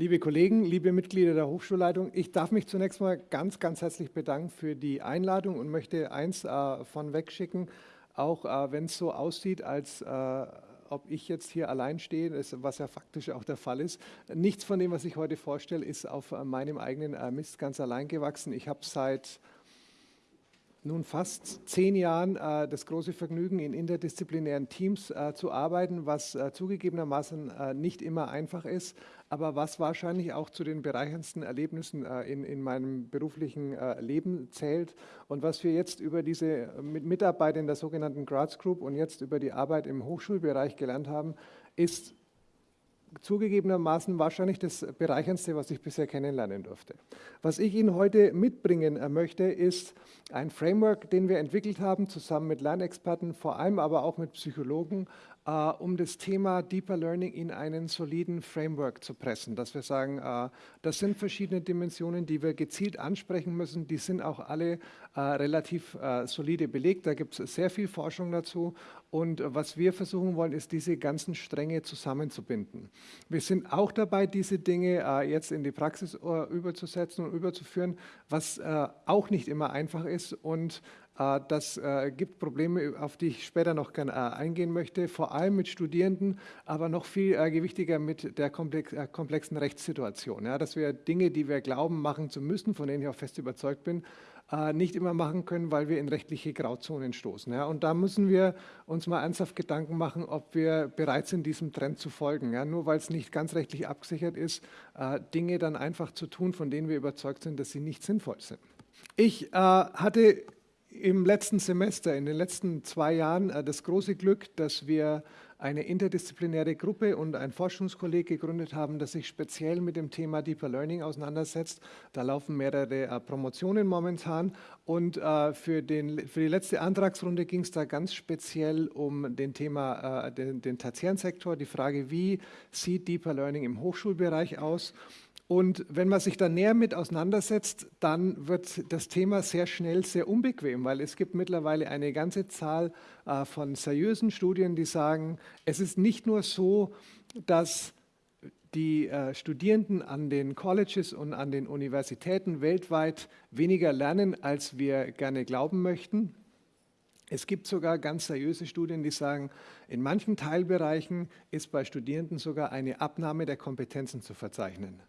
liebe Kollegen, liebe Mitglieder der Hochschulleitung, ich darf mich zunächst mal ganz, ganz herzlich bedanken für die Einladung und möchte eins äh, von wegschicken, auch äh, wenn es so aussieht, als äh, ob ich jetzt hier allein stehe, was ja faktisch auch der Fall ist. Nichts von dem, was ich heute vorstelle, ist auf äh, meinem eigenen äh, Mist ganz allein gewachsen. Ich habe seit nun fast zehn Jahren äh, das große Vergnügen, in interdisziplinären Teams äh, zu arbeiten, was äh, zugegebenermaßen äh, nicht immer einfach ist, aber was wahrscheinlich auch zu den bereicherndsten Erlebnissen äh, in, in meinem beruflichen äh, Leben zählt. Und was wir jetzt über diese Mitarbeit in der sogenannten Graz Group und jetzt über die Arbeit im Hochschulbereich gelernt haben, ist zugegebenermaßen wahrscheinlich das Bereicherndste, was ich bisher kennenlernen durfte. Was ich Ihnen heute mitbringen äh, möchte, ist ein Framework, den wir entwickelt haben, zusammen mit Lernexperten, vor allem aber auch mit Psychologen, äh, um das Thema Deeper Learning in einen soliden Framework zu pressen. Dass wir sagen, äh, das sind verschiedene Dimensionen, die wir gezielt ansprechen müssen. Die sind auch alle äh, relativ solide belegt. Da gibt es sehr viel Forschung dazu. Und was wir versuchen wollen, ist, diese ganzen Stränge zusammenzubinden. Wir sind auch dabei, diese Dinge jetzt in die Praxis überzusetzen und überzuführen, was auch nicht immer einfach ist und das äh, gibt Probleme, auf die ich später noch gerne äh, eingehen möchte, vor allem mit Studierenden, aber noch viel gewichtiger mit der komplexen Rechtssituation. dass wir Dinge, die wir glauben, machen zu müssen, von denen ich auch fest überzeugt bin, nicht immer machen können, weil wir in rechtliche Grauzonen stoßen. Und da müssen wir uns mal ernsthaft Gedanken machen, ob wir bereit sind, diesem Trend zu folgen. Nur weil es nicht ganz rechtlich abgesichert ist, Dinge dann einfach zu tun, von denen wir überzeugt sind, dass sie nicht sinnvoll sind. Ich hatte im letzten Semester, in den letzten zwei Jahren, äh, das große Glück, dass wir eine interdisziplinäre Gruppe und ein Forschungskolleg gegründet haben, das sich speziell mit dem Thema Deeper Learning auseinandersetzt. Da laufen mehrere äh, Promotionen momentan und äh, für, den, für die letzte Antragsrunde ging es da ganz speziell um den Thema, den, den tertiären die Frage, wie sieht Deeper Learning im Hochschulbereich aus und wenn man sich da näher mit auseinandersetzt, dann wird das Thema sehr schnell sehr unbequem, weil es gibt mittlerweile eine ganze Zahl äh, von seriösen Studien, die sagen, es ist nicht nur so, dass die äh, Studierenden an den Colleges und an den Universitäten weltweit weniger lernen, als wir gerne glauben möchten. Es gibt sogar ganz seriöse Studien, die sagen, in manchen Teilbereichen ist bei Studierenden sogar eine Abnahme der Kompetenzen zu verzeichnen.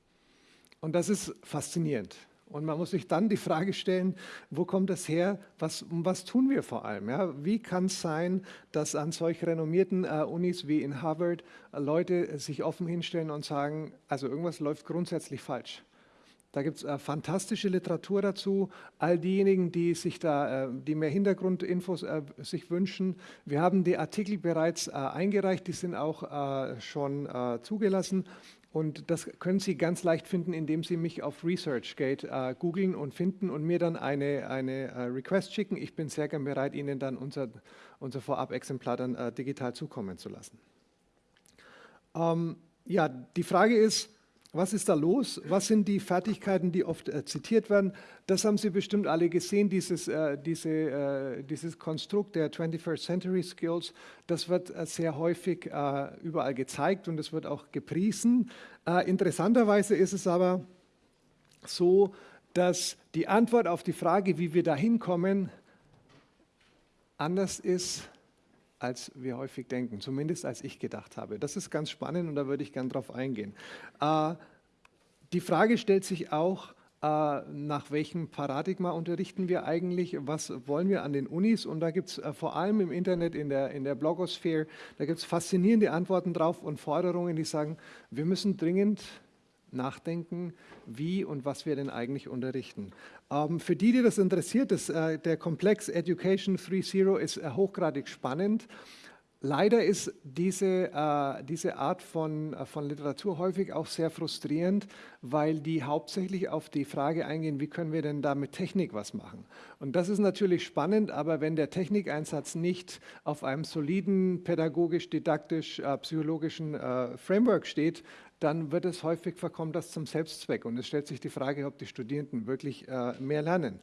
Und das ist faszinierend. Und man muss sich dann die Frage stellen, wo kommt das her, was, was tun wir vor allem? Ja? Wie kann es sein, dass an solch renommierten äh, Unis wie in Harvard äh, Leute sich offen hinstellen und sagen, also irgendwas läuft grundsätzlich falsch. Da gibt es äh, fantastische Literatur dazu. All diejenigen, die sich da, äh, die mehr Hintergrundinfos äh, sich wünschen, wir haben die Artikel bereits äh, eingereicht, die sind auch schon zugelassen. Und das können Sie ganz leicht finden, indem Sie mich auf ResearchGate äh, googeln und finden und mir dann eine, eine äh, Request schicken. Ich bin sehr gern bereit, Ihnen dann unser, unser Vorab-Exemplar dann äh, digital zukommen zu lassen. Ähm, ja, die Frage ist, was ist da los? Was sind die Fertigkeiten, die oft äh, zitiert werden? Das haben Sie bestimmt alle gesehen, dieses, äh, diese, äh, dieses Konstrukt der 21st Century Skills. Das wird äh, sehr häufig äh, überall gezeigt und es wird auch gepriesen. Äh, interessanterweise ist es aber so, dass die Antwort auf die Frage, wie wir da hinkommen, anders ist als wir häufig denken, zumindest als ich gedacht habe. Das ist ganz spannend und da würde ich gern drauf eingehen. Äh, die Frage stellt sich auch, äh, nach welchem Paradigma unterrichten wir eigentlich, was wollen wir an den Unis und da gibt es äh, vor allem im Internet, in der, in der Blogosphäre, da gibt es faszinierende Antworten drauf und Forderungen, die sagen, wir müssen dringend nachdenken, wie und was wir denn eigentlich unterrichten. Ähm, für die, die das interessiert, das, äh, der Komplex Education 3.0 ist äh, hochgradig spannend. Leider ist diese, äh, diese Art von, äh, von Literatur häufig auch sehr frustrierend, weil die hauptsächlich auf die Frage eingehen, wie können wir denn da mit Technik was machen? Und das ist natürlich spannend, aber wenn der Technikeinsatz nicht auf einem soliden pädagogisch-didaktisch-psychologischen äh, Framework steht, dann wird es häufig verkommt das zum Selbstzweck und es stellt sich die Frage, ob die Studierenden wirklich äh, mehr lernen.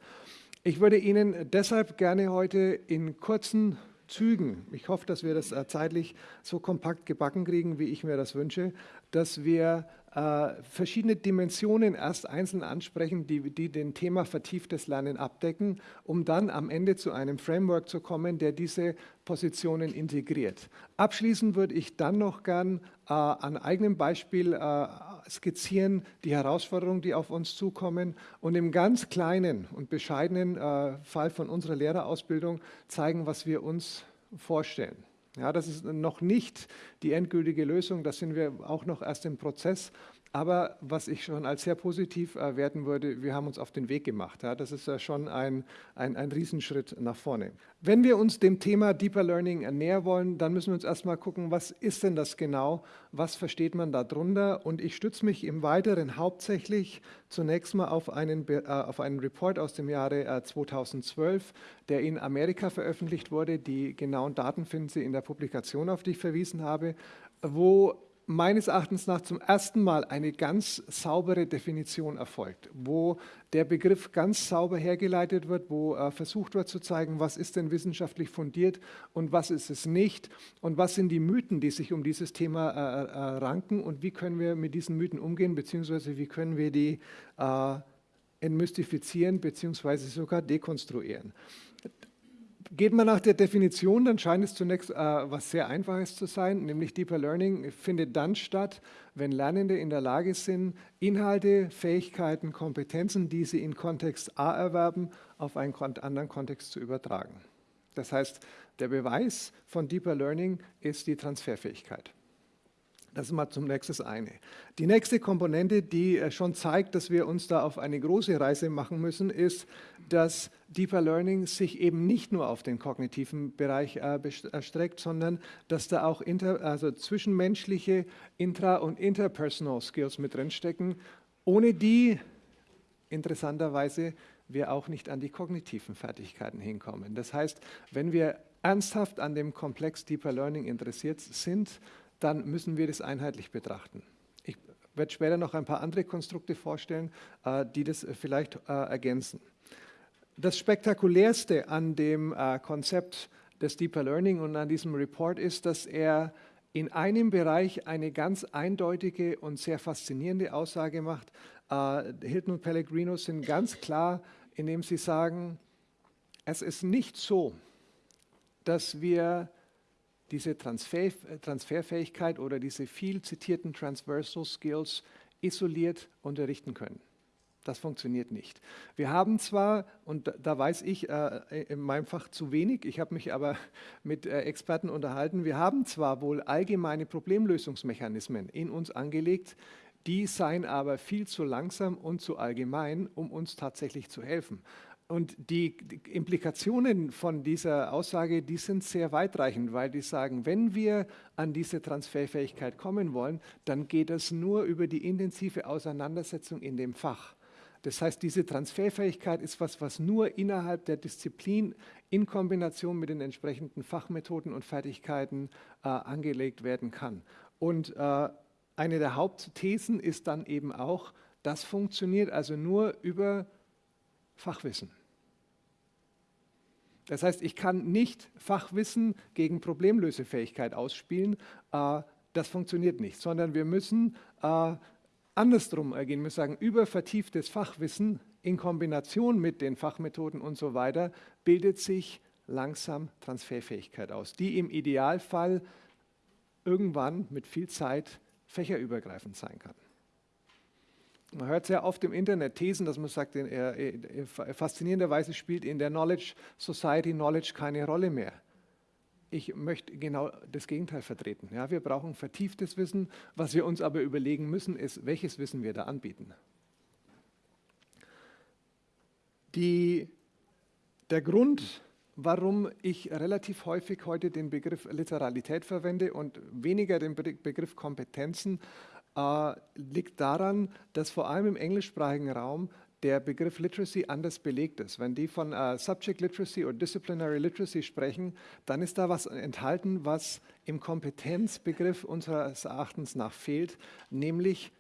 Ich würde Ihnen deshalb gerne heute in kurzen Zügen, ich hoffe, dass wir das äh, zeitlich so kompakt gebacken kriegen, wie ich mir das wünsche, dass wir äh, verschiedene Dimensionen erst einzeln ansprechen, die, die den Thema vertieftes Lernen abdecken, um dann am Ende zu einem Framework zu kommen, der diese Positionen integriert. Abschließend würde ich dann noch gern äh, an eigenem Beispiel äh, skizzieren die Herausforderungen, die auf uns zukommen und im ganz kleinen und bescheidenen äh, Fall von unserer Lehrerausbildung zeigen, was wir uns vorstellen. Ja, das ist noch nicht die endgültige Lösung, da sind wir auch noch erst im Prozess. Aber was ich schon als sehr positiv äh, werten würde, wir haben uns auf den Weg gemacht. Ja, das ist ja schon ein, ein, ein Riesenschritt nach vorne. Wenn wir uns dem Thema Deeper Learning näher wollen, dann müssen wir uns erstmal gucken, was ist denn das genau? Was versteht man darunter? Und ich stütze mich im Weiteren hauptsächlich zunächst mal auf einen, äh, auf einen Report aus dem Jahre äh, 2012, der in Amerika veröffentlicht wurde. Die genauen Daten finden Sie in der Publikation, auf die ich verwiesen habe, wo meines Erachtens nach zum ersten Mal eine ganz saubere Definition erfolgt, wo der Begriff ganz sauber hergeleitet wird, wo äh, versucht wird zu zeigen, was ist denn wissenschaftlich fundiert und was ist es nicht und was sind die Mythen, die sich um dieses Thema äh, äh, ranken und wie können wir mit diesen Mythen umgehen, beziehungsweise wie können wir die entmystifizieren, beziehungsweise sogar dekonstruieren. Geht man nach der Definition, dann scheint es zunächst äh, was sehr Einfaches zu sein, nämlich Deeper Learning findet dann statt, wenn Lernende in der Lage sind, Inhalte, Fähigkeiten, Kompetenzen, die sie in Kontext A erwerben, auf einen anderen Kontext zu übertragen. Das heißt, der Beweis von Deeper Learning ist die Transferfähigkeit. Das ist mal zum nächsten eine. Die nächste Komponente, die äh, schon zeigt, dass wir uns da auf eine große Reise machen müssen, ist, dass Deeper Learning sich eben nicht nur auf den kognitiven Bereich äh, erstreckt, sondern dass da auch inter, also zwischenmenschliche intra- und interpersonal Skills mit drinstecken, ohne die interessanterweise wir auch nicht an die kognitiven Fertigkeiten hinkommen. Das heißt, wenn wir ernsthaft an dem Komplex Deeper Learning interessiert sind, dann müssen wir das einheitlich betrachten. Ich werde später noch ein paar andere Konstrukte vorstellen, äh, die das vielleicht äh, ergänzen. Das Spektakulärste an dem äh, Konzept des Deeper Learning und an diesem Report ist, dass er in einem Bereich eine ganz eindeutige und sehr faszinierende Aussage macht. Hilton und Pellegrino sind ganz klar, indem sie sagen, es ist nicht so, dass wir diese Transfer, Transferfähigkeit oder diese viel zitierten Transversal Skills isoliert unterrichten können. Das funktioniert nicht. Wir haben zwar, und da weiß ich äh, in meinem Fach zu wenig, ich habe mich aber mit äh, Experten unterhalten, wir haben zwar wohl allgemeine Problemlösungsmechanismen in uns angelegt, die seien aber viel zu langsam und zu allgemein, um uns tatsächlich zu helfen. Und die, Implikationen von dieser Aussage, die sind sehr weitreichend, weil die sagen, wenn wir an diese Transferfähigkeit kommen wollen, dann geht es nur über die intensive Auseinandersetzung in dem Fach. Das heißt, diese Transferfähigkeit ist was, was nur innerhalb der Disziplin in Kombination mit den entsprechenden Fachmethoden und Fertigkeiten äh, angelegt werden kann. Und äh, eine der Hauptthesen ist dann eben auch, das funktioniert also nur über Fachwissen. Das heißt, ich kann nicht Fachwissen gegen Problemlösefähigkeit ausspielen. Äh, das funktioniert nicht, sondern wir müssen äh, andersrum ergehen. Wir sagen, über vertieftes Fachwissen in Kombination mit den Fachmethoden und so weiter bildet sich langsam Transferfähigkeit aus, die im Idealfall irgendwann mit viel Zeit fächerübergreifend sein kann. Man hört sehr oft im Internet Thesen, dass man sagt, in, faszinierenderweise spielt in der Knowledge Society Knowledge keine Rolle mehr. Ich möchte genau das Gegenteil vertreten. Ja, wir brauchen vertieftes Wissen. Was wir uns aber überlegen müssen, ist, welches Wissen wir da anbieten. Die, der Grund, warum ich relativ häufig heute den Begriff Literalität verwende und weniger den Begriff Kompetenzen, äh, liegt daran, dass vor allem im englischsprachigen Raum der Begriff Literacy anders belegt ist. Wenn die von uh, Subject Literacy oder Disciplinary Literacy sprechen, dann ist da was enthalten, was im Kompetenzbegriff unseres Erachtens nach fehlt, nämlich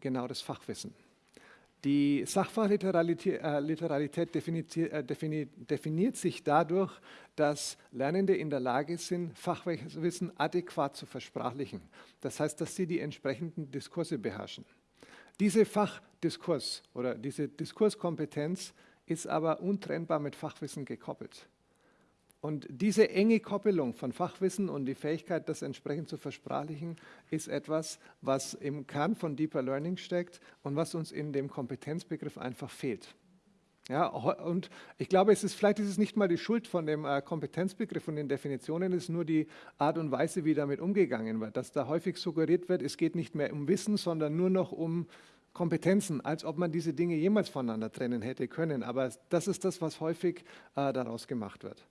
genau das Fachwissen. Die Sachfachliteralität äh, äh, definiert sich dadurch, dass Lernende in der Lage sind, Fachwissen adäquat zu versprachlichen. Das heißt, dass sie die entsprechenden Diskurse beherrschen. Diese Fachdiskurs oder diese Diskurskompetenz ist aber untrennbar mit Fachwissen gekoppelt. Und diese enge Koppelung von Fachwissen und die Fähigkeit, das entsprechend zu versprachlichen, ist etwas, was im Kern von Deeper Learning steckt und was uns in dem Kompetenzbegriff einfach fehlt. Ja, und ich glaube, es ist, vielleicht ist es nicht mal die Schuld von dem äh, Kompetenzbegriff und den Definitionen, es ist nur die Art und Weise, wie damit umgegangen wird, dass da häufig suggeriert wird, es geht nicht mehr um Wissen, sondern nur noch um Kompetenzen, als ob man diese Dinge jemals voneinander trennen hätte können. Aber das ist das, was häufig äh, daraus gemacht wird.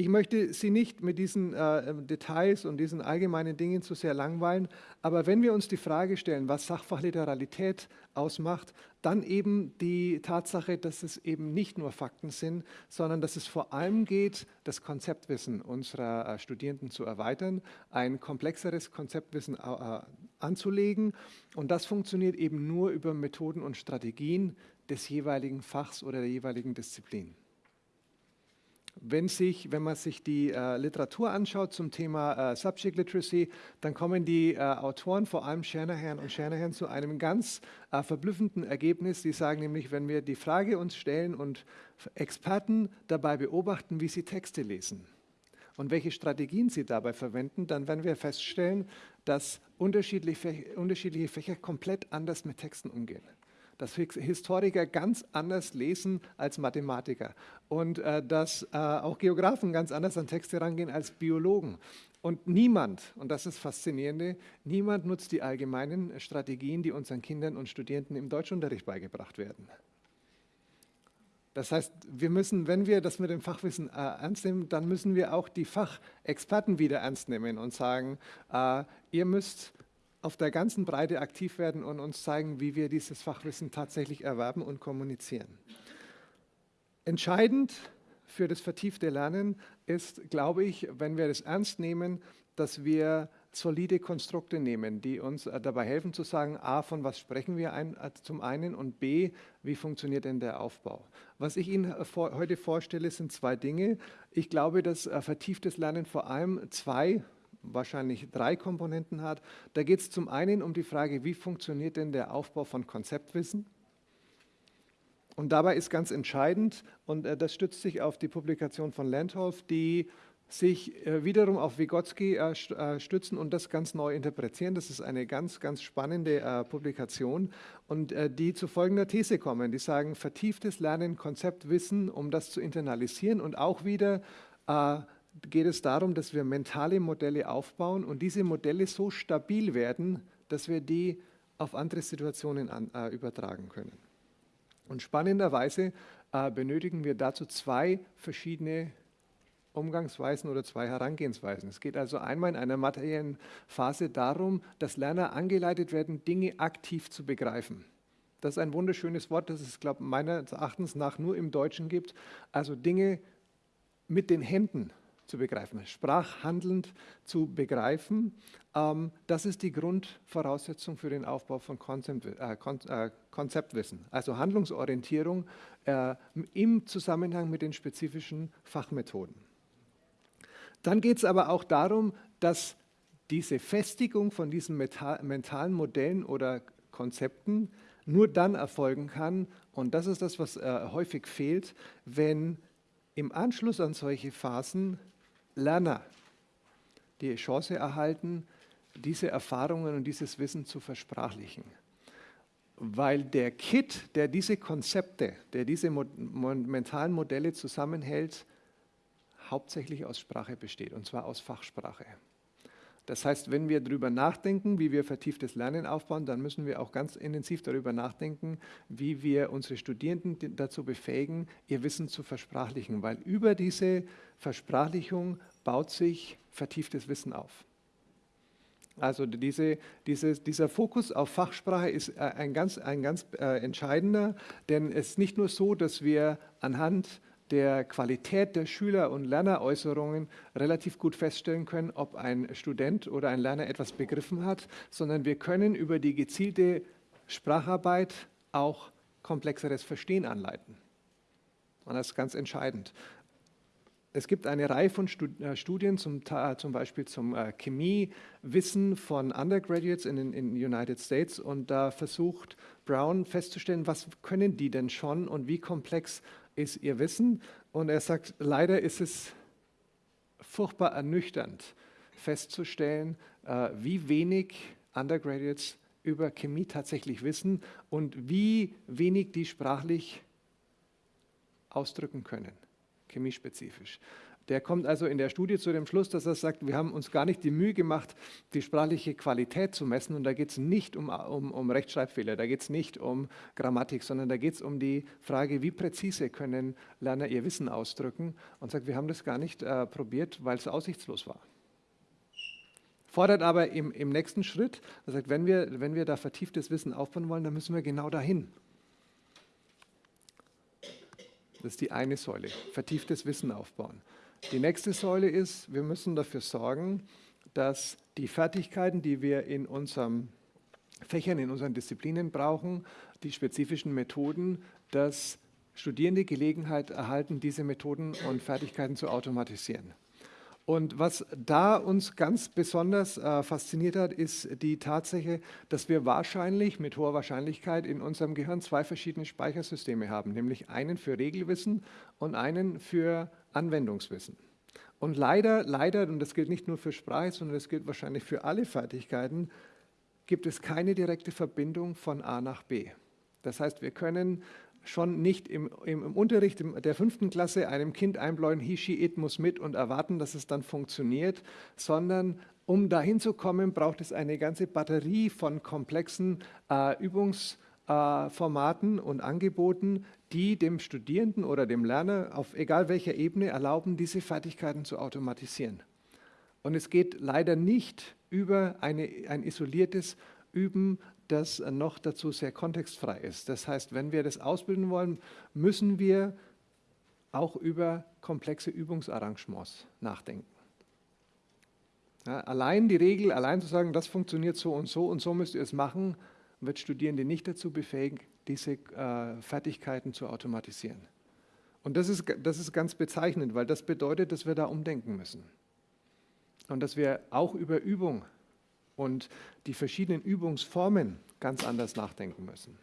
Ich möchte Sie nicht mit diesen äh, Details und diesen allgemeinen Dingen zu sehr langweilen, aber wenn wir uns die Frage stellen, was Sachfachliteralität ausmacht, dann eben die Tatsache, dass es eben nicht nur Fakten sind, sondern dass es vor allem geht, das Konzeptwissen unserer äh, Studierenden zu erweitern, ein komplexeres Konzeptwissen äh, anzulegen und das funktioniert eben nur über Methoden und Strategien des jeweiligen Fachs oder der jeweiligen Disziplin. Wenn, sich, wenn man sich die äh, Literatur anschaut zum Thema äh, Subject Literacy, dann kommen die äh, Autoren, vor allem Shanahan und Shanahan, zu einem ganz äh, verblüffenden Ergebnis. Die sagen nämlich, wenn wir die Frage uns stellen und Experten dabei beobachten, wie sie Texte lesen und welche Strategien sie dabei verwenden, dann werden wir feststellen, dass unterschiedliche, unterschiedliche Fächer komplett anders mit Texten umgehen dass Historiker ganz anders lesen als Mathematiker und äh, dass äh, auch Geografen ganz anders an Texte rangehen als Biologen. Und niemand, und das ist faszinierende, niemand nutzt die allgemeinen Strategien, die unseren Kindern und Studierenden im Deutschunterricht beigebracht werden. Das heißt, wir müssen, wenn wir das mit dem Fachwissen äh, ernst nehmen, dann müssen wir auch die Fachexperten wieder ernst nehmen und sagen, äh, ihr müsst auf der ganzen Breite aktiv werden und uns zeigen, wie wir dieses Fachwissen tatsächlich erwerben und kommunizieren. Entscheidend für das vertiefte Lernen ist, glaube ich, wenn wir das ernst nehmen, dass wir solide Konstrukte nehmen, die uns äh, dabei helfen zu sagen, a, von was sprechen wir ein, äh, zum einen und b, wie funktioniert denn der Aufbau. Was ich Ihnen äh, heute vorstelle, sind zwei Dinge. Ich glaube, dass vertieftes Lernen vor allem zwei wahrscheinlich drei Komponenten hat. Da geht es zum einen um die Frage, wie funktioniert denn der Aufbau von Konzeptwissen? Und dabei ist ganz entscheidend, und äh, das stützt sich auf die Publikation von Landholf, die sich äh, wiederum auf Vygotsky äh, stützen und das ganz neu interpretieren. Das ist eine ganz, ganz spannende Publikation und die zu folgender These kommen. Die sagen, vertieftes Lernen, Konzeptwissen, um das zu internalisieren und auch wieder geht es darum, dass wir mentale Modelle aufbauen und diese Modelle so stabil werden, dass wir die auf andere Situationen an, äh, übertragen können. Und spannenderweise äh, benötigen wir dazu zwei verschiedene Umgangsweisen oder zwei Herangehensweisen. Es geht also einmal in einer materiellen Phase darum, dass Lerner angeleitet werden, Dinge aktiv zu begreifen. Das ist ein wunderschönes Wort, das es, glaube meines Erachtens nach nur im Deutschen gibt. Also Dinge mit den Händen zu begreifen, sprachhandelnd zu begreifen. Ähm, das ist die Grundvoraussetzung für den Aufbau von Konzept, äh, äh, Konzeptwissen, also Handlungsorientierung äh, im Zusammenhang mit den spezifischen Fachmethoden. Dann geht es aber auch darum, dass diese Festigung von diesen mentalen Modellen oder Konzepten nur dann erfolgen kann, und das ist das, was äh, häufig fehlt, wenn im Anschluss an solche Phasen Lerner die Chance erhalten, diese Erfahrungen und dieses Wissen zu versprachlichen. Weil der Kit, der diese Konzepte, der diese mentalen Modelle zusammenhält, hauptsächlich aus Sprache besteht, und zwar aus Fachsprache. Das heißt, wenn wir darüber nachdenken, wie wir vertieftes Lernen aufbauen, dann müssen wir auch ganz intensiv darüber nachdenken, wie wir unsere Studierenden dazu befähigen, ihr Wissen zu versprachlichen, weil über diese Versprachlichung baut sich vertieftes Wissen auf. Also diese, diese, dieser Fokus auf Fachsprache ist äh, ein ganz, ein ganz äh, entscheidender, denn es ist nicht nur so, dass wir anhand der Qualität der Schüler- und Lerneräußerungen relativ gut feststellen können, ob ein Student oder ein Lerner etwas begriffen hat, sondern wir können über die gezielte Spracharbeit auch komplexeres Verstehen anleiten. Und das ist ganz entscheidend. es gibt eine Reihe von äh, Studien, zum, zum Beispiel zum äh, Chemiewissen von Undergraduates in den United States und da versucht Brown festzustellen, was können die denn schon und wie komplex ist ihr Wissen. Und er sagt, leider ist es furchtbar ernüchternd festzustellen, äh, wie wenig Undergraduates über Chemie tatsächlich wissen und wie wenig die sprachlich ausdrücken können chemiespezifisch. Der kommt also in der Studie zu dem Schluss, dass er sagt, wir haben uns gar nicht die Mühe gemacht, die sprachliche Qualität zu messen. Und da geht es nicht um, um, um Rechtschreibfehler, da geht es nicht um Grammatik, sondern da geht es um die Frage, wie präzise können Lerner ihr Wissen ausdrücken. Und sagt, wir haben das gar nicht äh, probiert, weil es aussichtslos war. Fordert aber im, im nächsten Schritt, er sagt, wenn wir, wenn wir da vertieftes Wissen aufbauen wollen, dann müssen wir genau dahin. Das ist die eine Säule, vertieftes Wissen aufbauen. Die nächste Säule ist, wir müssen dafür sorgen, dass die Fertigkeiten, die wir in unseren Fächern, in unseren Disziplinen brauchen, die spezifischen Methoden, dass Studierende Gelegenheit erhalten, diese Methoden und Fertigkeiten zu automatisieren. Und was da uns ganz besonders äh, fasziniert hat, ist die Tatsache, dass wir wahrscheinlich mit hoher Wahrscheinlichkeit in unserem Gehirn zwei verschiedene Speichersysteme haben, nämlich einen für Regelwissen und einen für Anwendungswissen. Und leider, leider, und das gilt nicht nur für Sprache, sondern das gilt wahrscheinlich für alle Fertigkeiten, gibt es keine direkte Verbindung von A nach B. Das heißt, wir können schon nicht im, im, im, Unterricht der fünften Klasse einem Kind einbläuen, he, she, it muss mit und erwarten, dass es dann funktioniert, sondern um dahin zu kommen, braucht es eine ganze Batterie von komplexen äh, Übungsformaten äh, und Angeboten, die dem Studierenden oder dem Lerner auf egal welcher Ebene erlauben, diese Fertigkeiten zu automatisieren. Und es geht leider nicht über eine, ein isoliertes Üben das noch dazu sehr kontextfrei ist. Das heißt, wenn wir das ausbilden wollen, müssen wir auch über komplexe Übungsarrangements nachdenken. Ja, allein die Regel, allein zu sagen, das funktioniert so und so und so müsst ihr es machen, wird Studierende nicht dazu befähigen, diese äh, Fertigkeiten zu automatisieren. Und das ist, das ist ganz bezeichnend, weil das bedeutet, dass wir da umdenken müssen. Und dass wir auch über Übung und die verschiedenen Übungsformen ganz anders nachdenken müssen.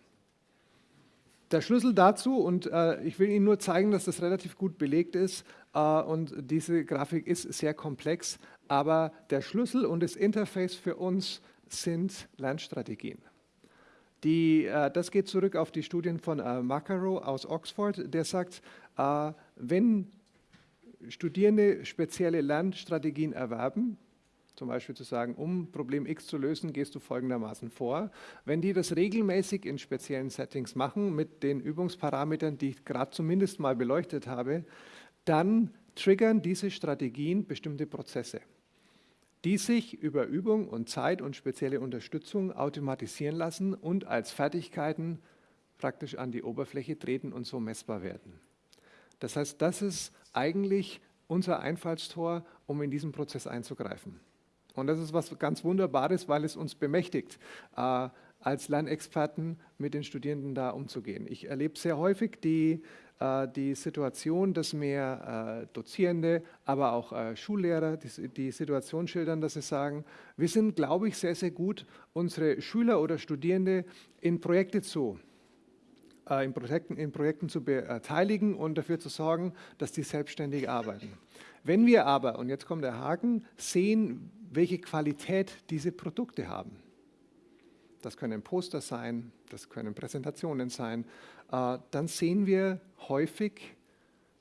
Der Schlüssel dazu, und äh, ich will Ihnen nur zeigen, dass das relativ gut belegt ist, äh, und diese Grafik ist sehr komplex, aber der Schlüssel und das Interface für uns sind Lernstrategien. Die, äh, das geht zurück auf die Studien von äh, Macaro aus Oxford, der sagt, äh, wenn Studierende spezielle Lernstrategien erwerben, zum Beispiel zu sagen, um Problem X zu lösen, gehst du folgendermaßen vor. Wenn die das regelmäßig in speziellen Settings machen, mit den Übungsparametern, die ich gerade zumindest mal beleuchtet habe, dann triggern diese Strategien bestimmte Prozesse, die sich über Übung und Zeit und spezielle Unterstützung automatisieren lassen und als Fertigkeiten praktisch an die Oberfläche treten und so messbar werden. Das heißt, das ist eigentlich unser Einfallstor, um in diesen Prozess einzugreifen. Und das ist was ganz Wunderbares, weil es uns bemächtigt, äh, als Lernexperten mit den Studierenden da umzugehen. Ich erlebe sehr häufig die, die Situation, dass mir äh, Dozierende, aber auch äh, Schullehrer die, Situation schildern, dass sie sagen, wir sind, glaube ich, sehr, sehr gut, unsere Schüler oder Studierende in Projekte zu äh, in Projekten, in Projekten zu beteiligen und dafür zu sorgen, dass die selbstständig arbeiten. Wenn wir aber, und jetzt kommt der Haken, sehen, welche Qualität diese Produkte haben. Das können Poster sein, das können Präsentationen sein. Äh, dann sehen wir häufig,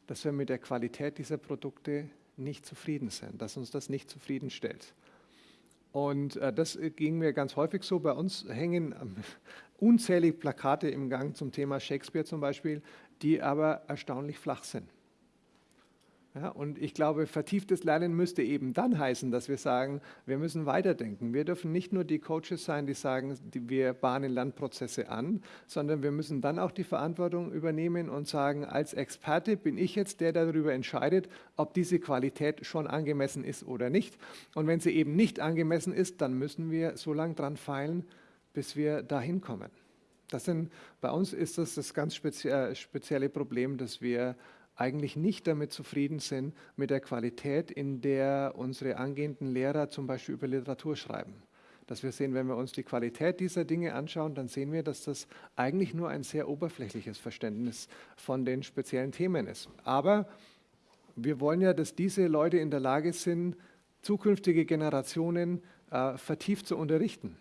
dass wir mit der Qualität dieser Produkte nicht zufrieden sind, dass uns das nicht zufriedenstellt. Und äh, das ging mir ganz häufig so. Bei uns hängen ähm, unzählige Plakate im Gang zum Thema Shakespeare zum Beispiel, die aber erstaunlich flach sind. Ja, und ich glaube, vertieftes Lernen müsste eben dann heißen, dass wir sagen, wir müssen weiterdenken. Wir dürfen nicht nur die Coaches sein, die sagen, wir bahnen Lernprozesse an, sondern wir müssen dann auch die Verantwortung übernehmen und sagen, als Experte bin ich jetzt der, der darüber entscheidet, ob diese Qualität schon angemessen ist oder nicht. Und wenn sie eben nicht angemessen ist, dann müssen wir so lange dran feilen, bis wir dahin kommen. Das sind, bei uns ist das das ganz spezie spezielle Problem, dass wir eigentlich nicht damit zufrieden sind mit der Qualität, in der unsere angehenden Lehrer zum Beispiel über Literatur schreiben. Dass wir sehen, wenn wir uns die Qualität dieser Dinge anschauen, dann sehen wir, dass das eigentlich nur ein sehr oberflächliches Verständnis von den speziellen Themen ist. Aber wir wollen ja, dass diese Leute in der Lage sind, zukünftige Generationen äh, vertieft zu unterrichten.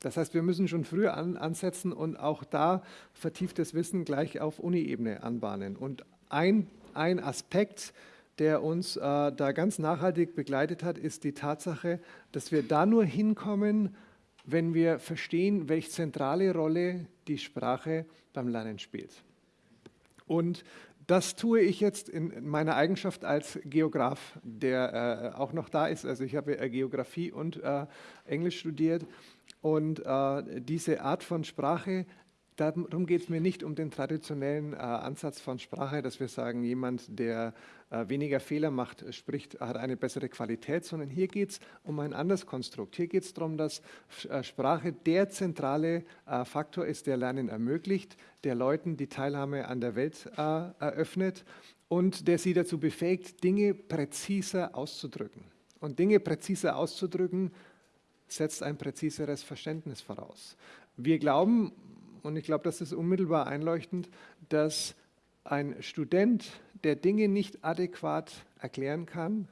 Das heißt, wir müssen schon früher an, ansetzen und auch da vertieftes Wissen gleich auf Uni-Ebene anbahnen. Und ein, ein Aspekt, der uns äh, da ganz nachhaltig begleitet hat, ist die Tatsache, dass wir da nur hinkommen, wenn wir verstehen, welche zentrale Rolle die Sprache beim Lernen spielt. Und das tue ich jetzt in meiner Eigenschaft als Geograf, der äh, auch noch da ist. Also ich habe äh, Geografie und äh, Englisch studiert. Und äh, diese Art von Sprache Darum geht es mir nicht um den traditionellen äh, Ansatz von Sprache, dass wir sagen, jemand, der äh, weniger Fehler macht, spricht, hat eine bessere Qualität, sondern hier geht es um ein anderes Konstrukt. Hier geht es darum, dass äh, Sprache der zentrale äh, Faktor ist, der Lernen ermöglicht, der Leuten die Teilhabe an der Welt äh, eröffnet und der sie dazu befähigt, Dinge präziser auszudrücken. Und Dinge präziser auszudrücken, setzt ein präziseres Verständnis voraus. Wir glauben, und ich glaube, das ist unmittelbar einleuchtend, dass ein Student, der Dinge nicht adäquat erklären kann,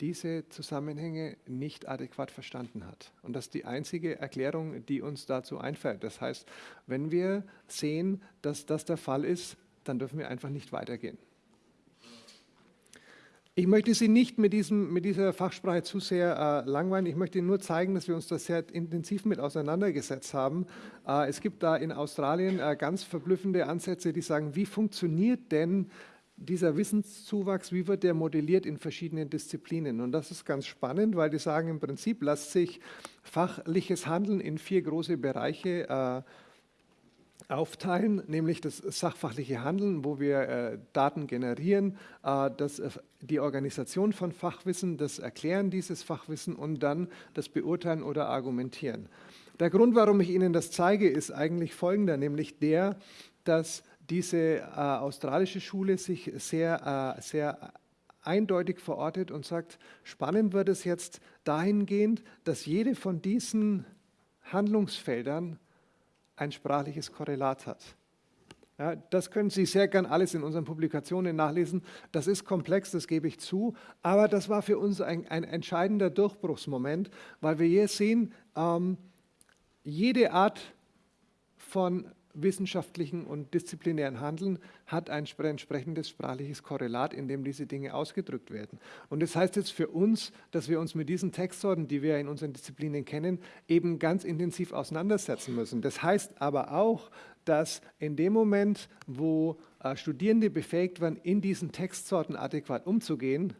diese Zusammenhänge nicht adäquat verstanden hat. Und das ist die einzige Erklärung, die uns dazu einfällt. Das heißt, wenn wir sehen, dass das der Fall ist, dann dürfen wir einfach nicht weitergehen. Ich möchte Sie nicht mit, diesem, mit dieser Fachsprache zu sehr äh, langweilen. Ich möchte Ihnen nur zeigen, dass wir uns da sehr intensiv mit auseinandergesetzt haben. Äh, es gibt da in Australien äh, ganz verblüffende Ansätze, die sagen, wie funktioniert denn dieser Wissenszuwachs, wie wird der modelliert in verschiedenen Disziplinen? Und das ist ganz spannend, weil die sagen, im Prinzip lässt sich fachliches Handeln in vier große Bereiche äh, aufteilen, nämlich das sachfachliche Handeln, wo wir äh, Daten generieren, äh, das, äh, die Organisation von Fachwissen, das Erklären dieses Fachwissen und dann das Beurteilen oder Argumentieren. Der Grund, warum ich Ihnen das zeige, ist eigentlich folgender, nämlich der, dass diese äh, australische Schule sich sehr, äh, sehr eindeutig verortet und sagt, spannend wird es jetzt dahingehend, dass jede von diesen Handlungsfeldern ein sprachliches Korrelat hat. Ja, das können Sie sehr gern alles in unseren Publikationen nachlesen. Das ist komplex, das gebe ich zu, aber das war für uns ein, ein entscheidender Durchbruchsmoment, weil wir hier sehen, ähm, jede Art von wissenschaftlichen und disziplinären Handeln hat ein entsprechendes sprachliches Korrelat, in dem diese Dinge ausgedrückt werden. Und das heißt jetzt für uns, dass wir uns mit diesen Textsorten, die wir in unseren Disziplinen kennen, eben ganz intensiv auseinandersetzen müssen. Das heißt aber auch, dass in dem Moment, wo äh, Studierende befähigt werden, in diesen Textsorten adäquat umzugehen,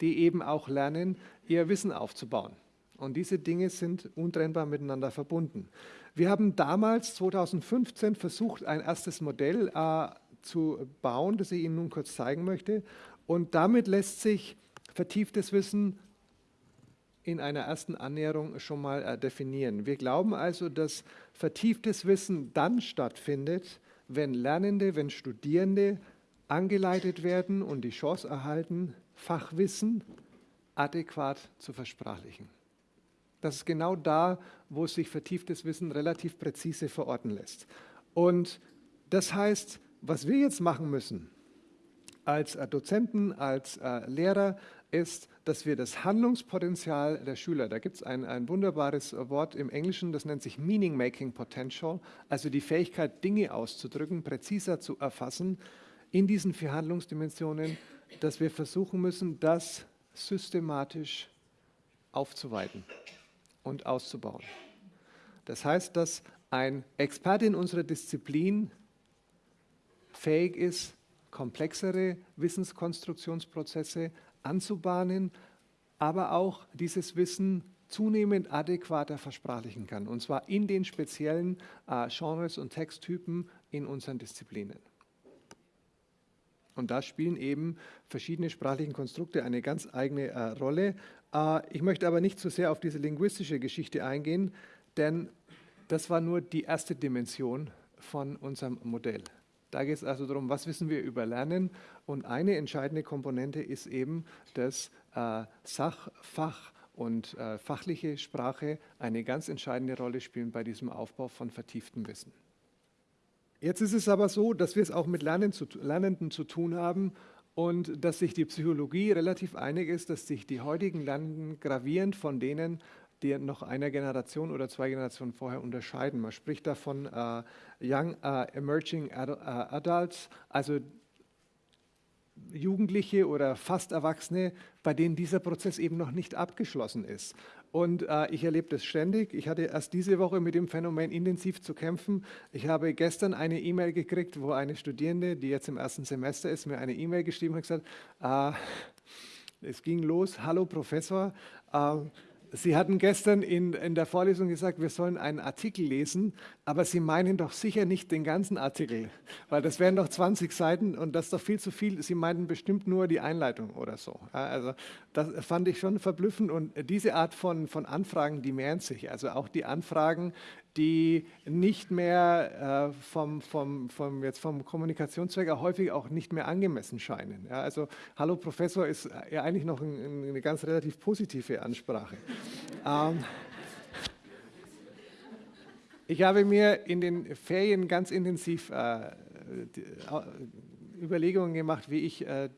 die eben auch lernen, ihr Wissen aufzubauen. Und diese Dinge sind untrennbar miteinander verbunden. Wir haben damals, 2015, versucht, ein erstes Modell äh, zu bauen, das ich Ihnen nun kurz zeigen möchte. Und damit lässt sich vertieftes Wissen in einer ersten Annäherung schon mal äh, definieren. Wir glauben also, dass vertieftes Wissen dann stattfindet, wenn Lernende, wenn Studierende angeleitet werden und die Chance erhalten, Fachwissen adäquat zu versprachlichen. Das ist genau da, wo sich vertieftes Wissen relativ präzise verorten lässt. Und das heißt, was wir jetzt machen müssen als äh, Dozenten, als äh, Lehrer, ist, dass wir das Handlungspotenzial der Schüler, da gibt es ein, ein wunderbares Wort im Englischen, das nennt sich Meaning Making Potential, also die Fähigkeit, Dinge auszudrücken, präziser zu erfassen, in diesen vier Handlungsdimensionen, dass wir versuchen müssen, das systematisch aufzuweiten und auszubauen. Das heißt, dass ein Experte in unserer Disziplin fähig ist, komplexere Wissenskonstruktionsprozesse anzubahnen, aber auch dieses Wissen zunehmend adäquater versprachlichen kann, und zwar in den speziellen äh, Genres und Texttypen in unseren Disziplinen. Und da spielen eben verschiedene sprachliche Konstrukte eine ganz eigene äh, Rolle. Äh, ich möchte aber nicht zu so sehr auf diese linguistische Geschichte eingehen, denn das war nur die erste Dimension von unserem Modell. Da geht es also darum, was wissen wir über Lernen. Und eine entscheidende Komponente ist eben, dass äh, Sach, Fach und äh, fachliche Sprache eine ganz entscheidende Rolle spielen bei diesem Aufbau von vertieftem Wissen. Jetzt ist es aber so, dass wir es auch mit Lernenden zu tun haben und dass sich die Psychologie relativ einig ist, dass sich die heutigen Lernenden gravierend von denen, die noch einer Generation oder zwei Generationen vorher unterscheiden. Man spricht davon uh, Young uh, Emerging Adults, also Jugendliche oder fast Erwachsene, bei denen dieser Prozess eben noch nicht abgeschlossen ist. Und äh, ich erlebe das ständig. Ich hatte erst diese Woche mit dem Phänomen intensiv zu kämpfen. Ich habe gestern eine E-Mail gekriegt, wo eine Studierende, die jetzt im ersten Semester ist, mir eine E-Mail geschrieben hat und gesagt, äh, es ging los, hallo Professor, äh, Sie hatten gestern in, in der Vorlesung gesagt, wir sollen einen Artikel lesen, aber Sie meinen doch sicher nicht den ganzen Artikel, weil das wären doch 20 Seiten und das ist doch viel zu viel. Sie meinten bestimmt nur die Einleitung oder so. Also das fand ich schon verblüffend und diese Art von, von Anfragen, die mehren sich. Also auch die Anfragen, die nicht mehr äh, vom, vom, vom, jetzt vom Kommunikationszweck häufig auch nicht mehr angemessen scheinen. Also Hallo Professor ist ja eigentlich noch ein, eine ganz relativ positive Ansprache. ähm, ich habe mir in den Ferien ganz intensiv äh, äh, Überlegungen gemacht, wie ich äh,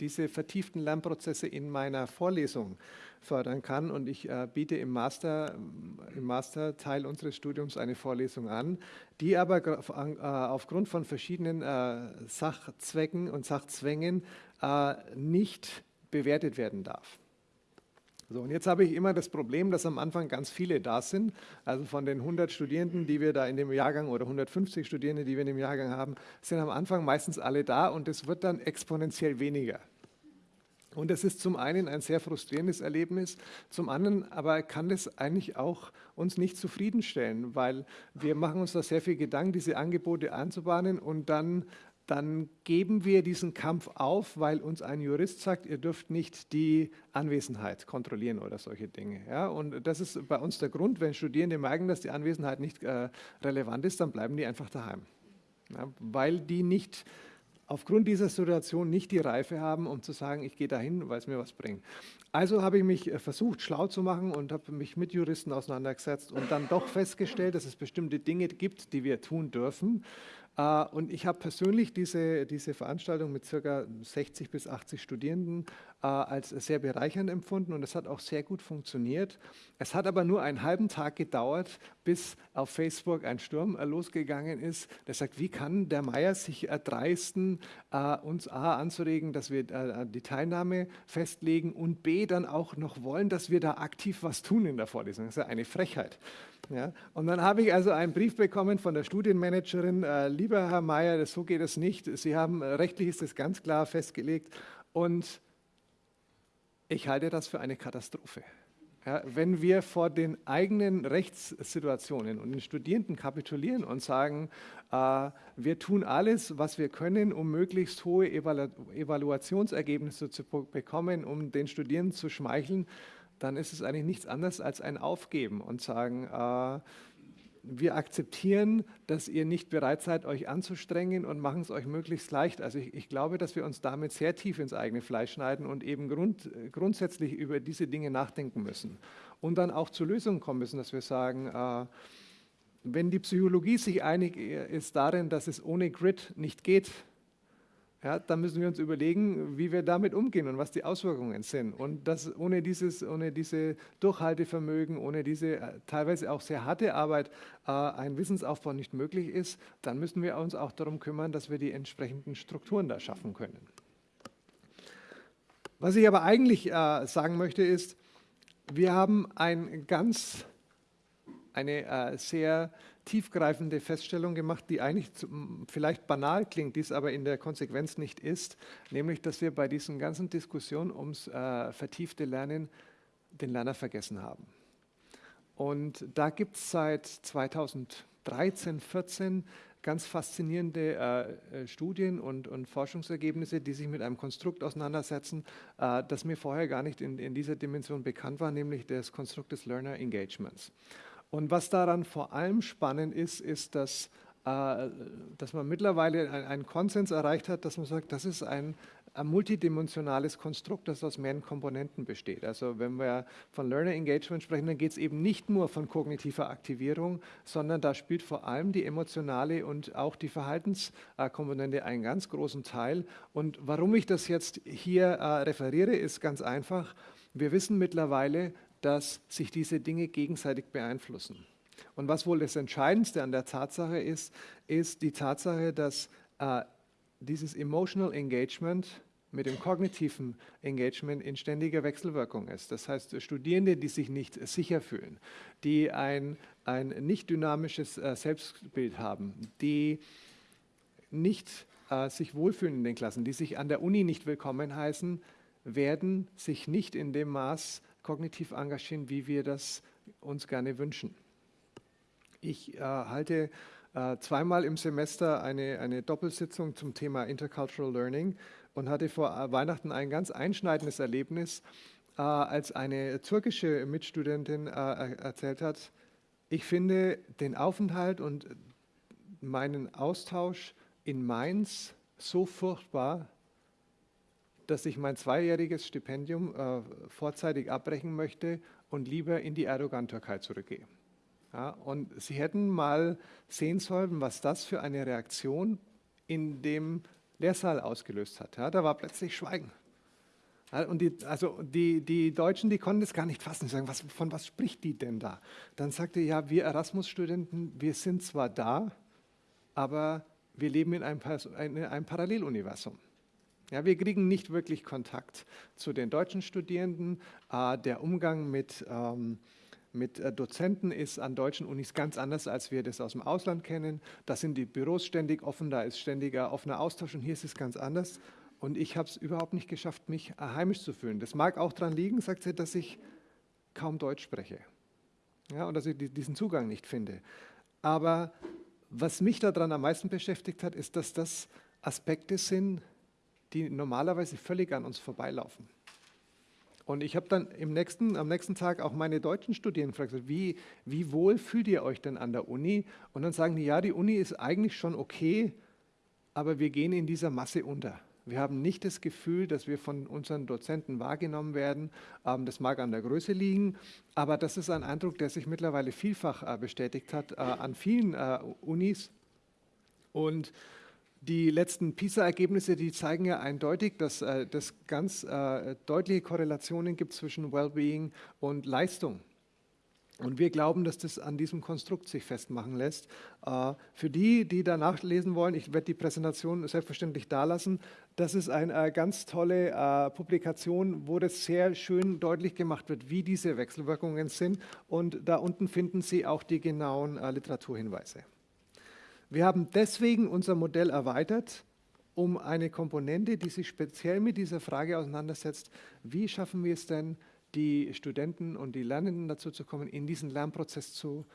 diese vertieften Lernprozesse in meiner Vorlesung fördern kann. Und ich äh, biete im, Master, im Masterteil unseres Studiums eine Vorlesung an, die aber äh, aufgrund von verschiedenen äh, Sachzwecken und Sachzwängen nicht bewertet werden darf. So, und jetzt habe ich immer das Problem, dass am Anfang ganz viele da sind. Also von den 100 Studierenden, die wir da in dem Jahrgang oder 150 Studierende, die wir in dem Jahrgang haben, sind am Anfang meistens alle da und es wird dann exponentiell weniger. Und das ist zum einen ein sehr frustrierendes Erlebnis, zum anderen aber kann das eigentlich auch uns nicht zufriedenstellen, weil wir machen uns da sehr viel Gedanken, diese Angebote anzubahnen und dann, dann geben wir diesen Kampf auf, weil uns ein Jurist sagt, ihr dürft nicht die Anwesenheit kontrollieren oder solche Dinge. Ja, und das ist bei uns der Grund, wenn Studierende merken, dass die Anwesenheit nicht äh, relevant ist, dann bleiben die einfach daheim, ja, weil die nicht aufgrund dieser Situation nicht die Reife haben, um zu sagen, ich gehe dahin, weil es mir was bringt. Also habe ich mich äh, versucht, schlau zu machen und habe mich mit Juristen auseinandergesetzt und dann doch festgestellt, dass es bestimmte Dinge gibt, die wir tun dürfen, und ich habe persönlich diese, diese Veranstaltung mit ca. 60 bis 80 Studierenden äh, als sehr bereichernd empfunden und es hat auch sehr gut funktioniert. Es hat aber nur einen halben Tag gedauert, bis auf Facebook ein Sturm äh, losgegangen ist, der sagt, wie kann der Meier sich erdreisten, uns A anzuregen, dass wir die Teilnahme festlegen und B dann auch noch wollen, dass wir da aktiv was tun in der Vorlesung. Das ist ja eine Frechheit. Ja, und dann habe ich also einen Brief bekommen von der Studienmanagerin, äh, lieber Herr Mayer, so geht es nicht. Sie haben, äh, rechtlich ist das ganz klar festgelegt und ich halte das für eine Katastrophe. Ja, wenn wir vor den eigenen Rechtssituationen und den Studierenden kapitulieren und sagen, äh, wir tun alles, was wir können, um möglichst hohe Evalu Evaluationsergebnisse zu bekommen, um den Studierenden zu schmeicheln, dann ist es eigentlich nichts anderes als ein Aufgeben und sagen, äh, wir akzeptieren, dass ihr nicht bereit seid, euch anzustrengen und machen es euch möglichst leicht. Also ich, ich, glaube, dass wir uns damit sehr tief ins eigene Fleisch schneiden und eben grund, grundsätzlich über diese Dinge nachdenken müssen. Und dann auch zu Lösungen kommen müssen, dass wir sagen, äh, wenn die Psychologie sich einig ist darin, dass es ohne Grid nicht geht, ja, dann müssen wir uns überlegen, wie wir damit umgehen und was die Auswirkungen sind. Und dass ohne, dieses, ohne diese Durchhaltevermögen, ohne diese äh, teilweise auch sehr harte Arbeit äh, ein Wissensaufbau nicht möglich ist, dann müssen wir uns auch darum kümmern, dass wir die entsprechenden Strukturen da schaffen können. Was ich aber eigentlich äh, sagen möchte ist, wir haben ein ganz, eine äh, sehr tiefgreifende Feststellung gemacht, die eigentlich vielleicht banal klingt, dies aber in der Konsequenz nicht ist, nämlich, dass wir bei diesen ganzen Diskussionen ums äh, vertiefte Lernen den Lerner vergessen haben. Und da gibt es seit 2013, 14 ganz faszinierende äh, äh, Studien und, und, Forschungsergebnisse, die sich mit einem Konstrukt auseinandersetzen, äh, das mir vorher gar nicht in, in, dieser Dimension bekannt war, nämlich das Konstrukt des Learner Engagements. Und was daran vor allem spannend ist, ist, dass äh, dass man mittlerweile einen Konsens erreicht hat, dass man sagt, das ist ein, ein multidimensionales Konstrukt, das aus mehreren Komponenten besteht. Also wenn wir von Learner Engagement sprechen, dann geht es eben nicht nur von kognitiver Aktivierung, sondern da spielt vor allem die emotionale und auch die Verhaltenskomponente einen ganz großen Teil. Und warum ich das jetzt hier äh, referiere, ist ganz einfach. Wir wissen mittlerweile, dass sich diese Dinge gegenseitig beeinflussen. Und was wohl das Entscheidendste an der Tatsache ist, ist die Tatsache, dass äh, dieses Emotional Engagement mit dem kognitiven Engagement in ständiger Wechselwirkung ist. Das heißt, Studierende, die sich nicht sicher fühlen, die ein, ein nicht dynamisches äh, Selbstbild haben, die nicht äh, sich wohlfühlen in den Klassen, die sich an der Uni nicht willkommen heißen, werden sich nicht in dem Maß kognitiv engagieren, wie wir das uns gerne wünschen. Ich äh, halte äh, zweimal im Semester eine, eine Doppelsitzung zum Thema Intercultural Learning und hatte vor äh, Weihnachten ein ganz einschneidendes Erlebnis, äh, als eine türkische Mitstudentin äh, erzählt hat, ich finde den Aufenthalt und meinen Austausch in Mainz so furchtbar, dass ich mein zweijähriges Stipendium äh, vorzeitig abbrechen möchte und lieber in die Erdogan-Türkei zurückgehe. Ja, und Sie hätten mal sehen sollen, was das für eine Reaktion in dem Lehrsaal ausgelöst hat. Ja, da war plötzlich Schweigen. Ja, und die, also die, die Deutschen, die konnten es gar nicht fassen. Sie sagen, was, von was spricht die denn da? Dann sagte ja, wir Erasmus-Studenten, wir sind zwar da, aber wir leben in einem, in einem Paralleluniversum. Ja, wir kriegen nicht wirklich Kontakt zu den deutschen Studierenden. Äh, der Umgang mit ähm, mit äh, Dozenten ist an deutschen Unis ganz anders, als wir das aus dem Ausland kennen. Da sind die Büros ständig offen, da ist ständiger offener Austausch und hier ist es ganz anders. Und ich habe es überhaupt nicht geschafft, mich äh, heimisch zu fühlen. Das mag auch daran liegen, sagt sie, dass ich kaum Deutsch spreche ja, und dass ich diesen Zugang nicht finde. Aber was mich daran am meisten beschäftigt hat, ist, dass das Aspekte sind, die normalerweise völlig an uns vorbeilaufen. Und ich habe dann im nächsten, am nächsten Tag auch meine deutschen Studierenden gefragt, wie, wie wohl fühlt ihr euch denn an der Uni? Und dann sagen die, ja, die Uni ist eigentlich schon okay, aber wir gehen in dieser Masse unter. Wir haben nicht das Gefühl, dass wir von unseren Dozenten wahrgenommen werden. Ähm, das mag an der Größe liegen, aber das ist ein Eindruck, der sich mittlerweile vielfach äh, bestätigt hat äh, an vielen äh, Unis. Und die letzten PISA-Ergebnisse, die zeigen ja eindeutig, dass es äh, ganz äh, deutliche Korrelationen gibt zwischen Wellbeing und Leistung. Und wir glauben, dass das an diesem Konstrukt sich festmachen lässt. Äh, für die, die da nachlesen wollen, ich werde die Präsentation selbstverständlich da lassen. Das ist eine ganz tolle Publikation, wo das sehr schön deutlich gemacht wird, wie diese Wechselwirkungen sind. Und da unten finden Sie auch die genauen Literaturhinweise. Wir haben deswegen unser Modell erweitert, um eine Komponente, die sich speziell mit dieser Frage auseinandersetzt, wie schaffen wir es denn, die Studenten und die Lernenden dazu zu kommen, in diesen Lernprozess zu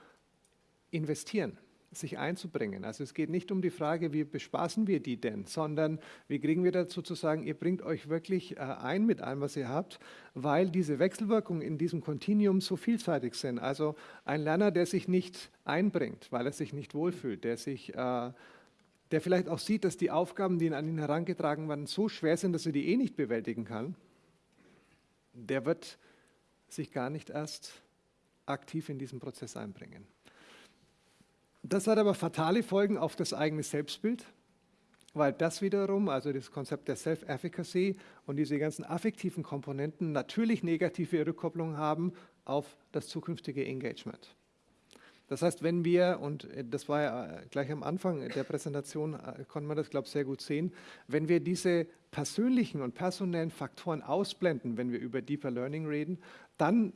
investieren sich einzubringen. Also es geht nicht um die Frage, wie bespaßen wir die denn, sondern wie kriegen wir dazu zu sagen, ihr bringt euch wirklich äh, ein mit allem, was ihr habt, weil diese Wechselwirkungen in diesem Kontinuum so vielseitig sind. Also ein Lerner, der sich nicht einbringt, weil er sich nicht wohlfühlt, der sich äh, der vielleicht auch sieht, dass die Aufgaben, die an ihn herangetragen werden, so schwer sind, dass er die eh nicht bewältigen kann, der wird sich gar nicht erst aktiv in diesen Prozess einbringen. Das hat aber fatale Folgen auf das eigene Selbstbild, weil das wiederum, also das Konzept der Self-Efficacy und diese ganzen affektiven Komponenten natürlich negative Rückkopplungen haben auf das zukünftige Engagement. Das heißt, wenn wir, und das war ja gleich am Anfang der Präsentation, äh, konnte man das, glaube ich, sehr gut sehen, wenn wir diese persönlichen und personellen Faktoren ausblenden, wenn wir über Deeper Learning reden, dann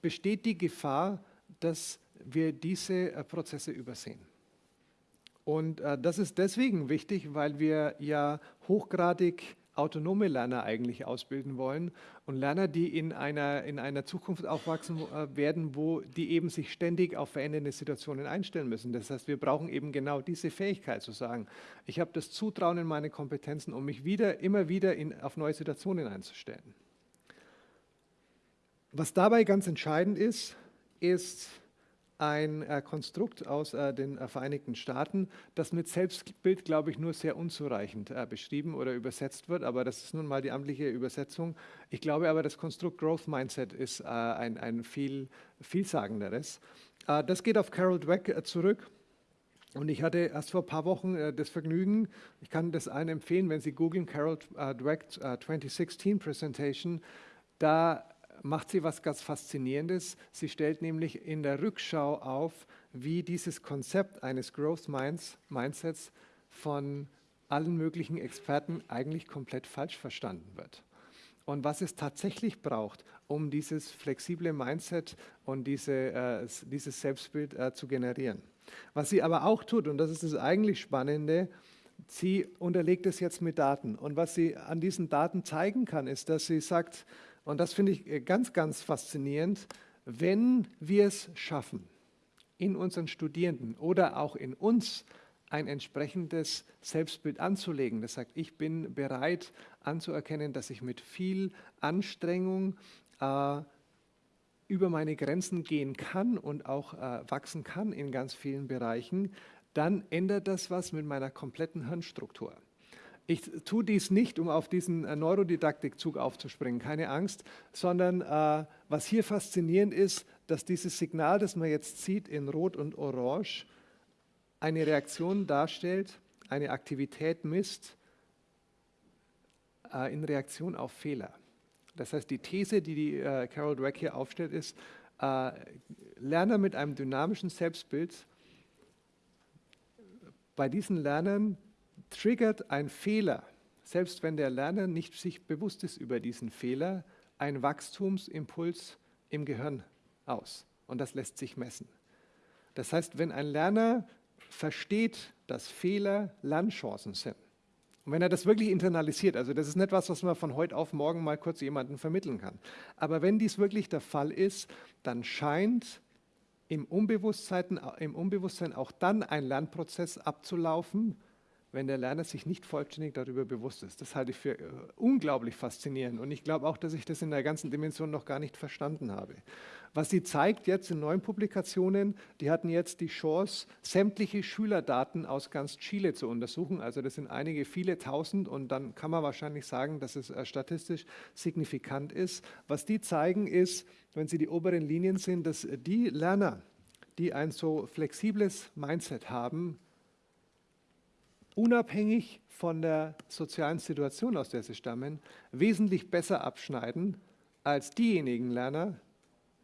besteht die Gefahr, dass wir diese äh, Prozesse übersehen. Und äh, das ist deswegen wichtig, weil wir ja hochgradig autonome Lerner eigentlich ausbilden wollen und Lerner, die in einer, in einer Zukunft aufwachsen äh, werden, wo die eben sich ständig auf verändernde Situationen einstellen müssen. Das heißt, wir brauchen eben genau diese Fähigkeit zu sagen, ich habe das Zutrauen in meine Kompetenzen, um mich wieder, immer wieder in, auf neue Situationen einzustellen. Was dabei ganz entscheidend ist, ist ein äh, Konstrukt aus äh, den äh, Vereinigten Staaten, das mit Selbstbild, glaube ich, nur sehr unzureichend äh, beschrieben oder übersetzt wird, aber das ist nun mal die amtliche Übersetzung. Ich glaube aber, das Konstrukt Growth Mindset ist äh, ein, ein viel vielsagenderes. Äh, das geht auf Carol Dweck zurück. Und ich hatte erst vor ein paar Wochen äh, das Vergnügen, ich kann das allen empfehlen, wenn Sie googeln, Carol äh, Dweck äh, 2016 Presentation, da macht sie was ganz Faszinierendes. Sie stellt nämlich in der Rückschau auf, wie dieses Konzept eines Growth Minds, Mindsets von allen möglichen Experten eigentlich komplett falsch verstanden wird. Und was es tatsächlich braucht, um dieses flexible Mindset und diese, äh, dieses Selbstbild äh, zu generieren. Was sie aber auch tut, und das ist das eigentlich Spannende, sie unterlegt es jetzt mit Daten. Und was sie an diesen Daten zeigen kann, ist, dass sie sagt, und das finde ich äh, ganz, ganz faszinierend, wenn wir es schaffen, in unseren Studierenden oder auch in uns ein entsprechendes Selbstbild anzulegen, das sagt, ich bin bereit anzuerkennen, dass ich mit viel Anstrengung äh, über meine Grenzen gehen kann und auch äh, wachsen kann in ganz vielen Bereichen, dann ändert das was mit meiner kompletten Hirnstruktur. Ich tue dies nicht, um auf diesen äh, Neurodidaktikzug aufzuspringen, keine Angst, sondern äh, was hier faszinierend ist, dass dieses Signal, das man jetzt sieht in Rot und Orange, eine Reaktion darstellt, eine Aktivität misst äh, in Reaktion auf Fehler. Das heißt, die These, die die äh, Carol Dweck hier aufstellt, ist, äh, Lerner mit einem dynamischen Selbstbild, bei diesen Lernern triggert ein Fehler, selbst wenn der Lerner nicht sich bewusst ist über diesen Fehler, ein Wachstumsimpuls im Gehirn aus. Und das lässt sich messen. Das heißt, wenn ein Lerner versteht, dass Fehler Lernchancen sind, und wenn er das wirklich internalisiert, also das ist nicht was, was man von heute auf morgen mal kurz jemandem vermitteln kann. Aber wenn dies wirklich der Fall ist, dann scheint im Unbewusstsein, im Unbewusstsein auch dann ein Lernprozess abzulaufen, wenn der Lerner sich nicht vollständig darüber bewusst ist. Das halte ich für äh, unglaublich faszinierend und ich glaube auch, dass ich das in der ganzen Dimension noch gar nicht verstanden habe. Was sie zeigt jetzt in neuen Publikationen, die hatten jetzt die Chance, sämtliche Schülerdaten aus ganz Chile zu untersuchen. Also das sind einige, viele tausend und dann kann man wahrscheinlich sagen, dass es äh, statistisch signifikant ist. Was die zeigen ist, wenn sie die oberen Linien sind, dass die Lerner, die ein so flexibles Mindset haben, unabhängig von der sozialen Situation, aus der sie stammen, wesentlich besser abschneiden als diejenigen Lerner,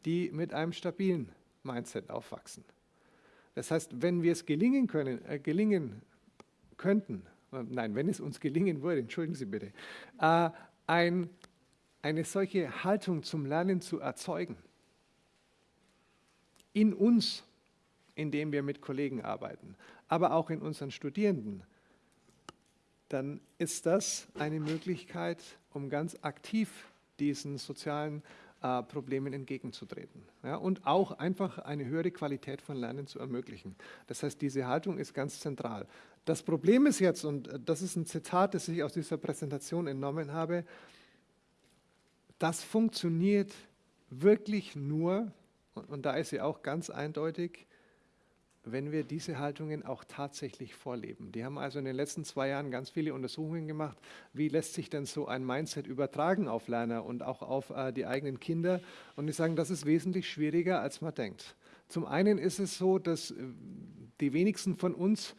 die mit einem stabilen Mindset aufwachsen. Das heißt, wenn wir es gelingen können, äh, gelingen könnten, äh, nein, wenn es uns gelingen würde, entschuldigen Sie bitte, äh, ein, eine solche Haltung zum Lernen zu erzeugen, in uns, indem wir mit Kollegen arbeiten, aber auch in unseren Studierenden, dann ist das eine Möglichkeit, um ganz aktiv diesen sozialen äh, Problemen entgegenzutreten ja, und auch einfach eine höhere Qualität von Lernen zu ermöglichen. Das heißt, diese Haltung ist ganz zentral. Das Problem ist jetzt, und das ist ein Zitat, das ich aus dieser Präsentation entnommen habe, das funktioniert wirklich nur, und, und da ist sie auch ganz eindeutig, wenn wir diese Haltungen auch tatsächlich vorleben. Die haben also in den letzten zwei Jahren ganz viele Untersuchungen gemacht, wie lässt sich denn so ein Mindset übertragen auf Lerner und auch auf äh, die eigenen Kinder. Und die sagen, das ist wesentlich schwieriger, als man denkt. Zum einen ist es so, dass äh, die wenigsten von uns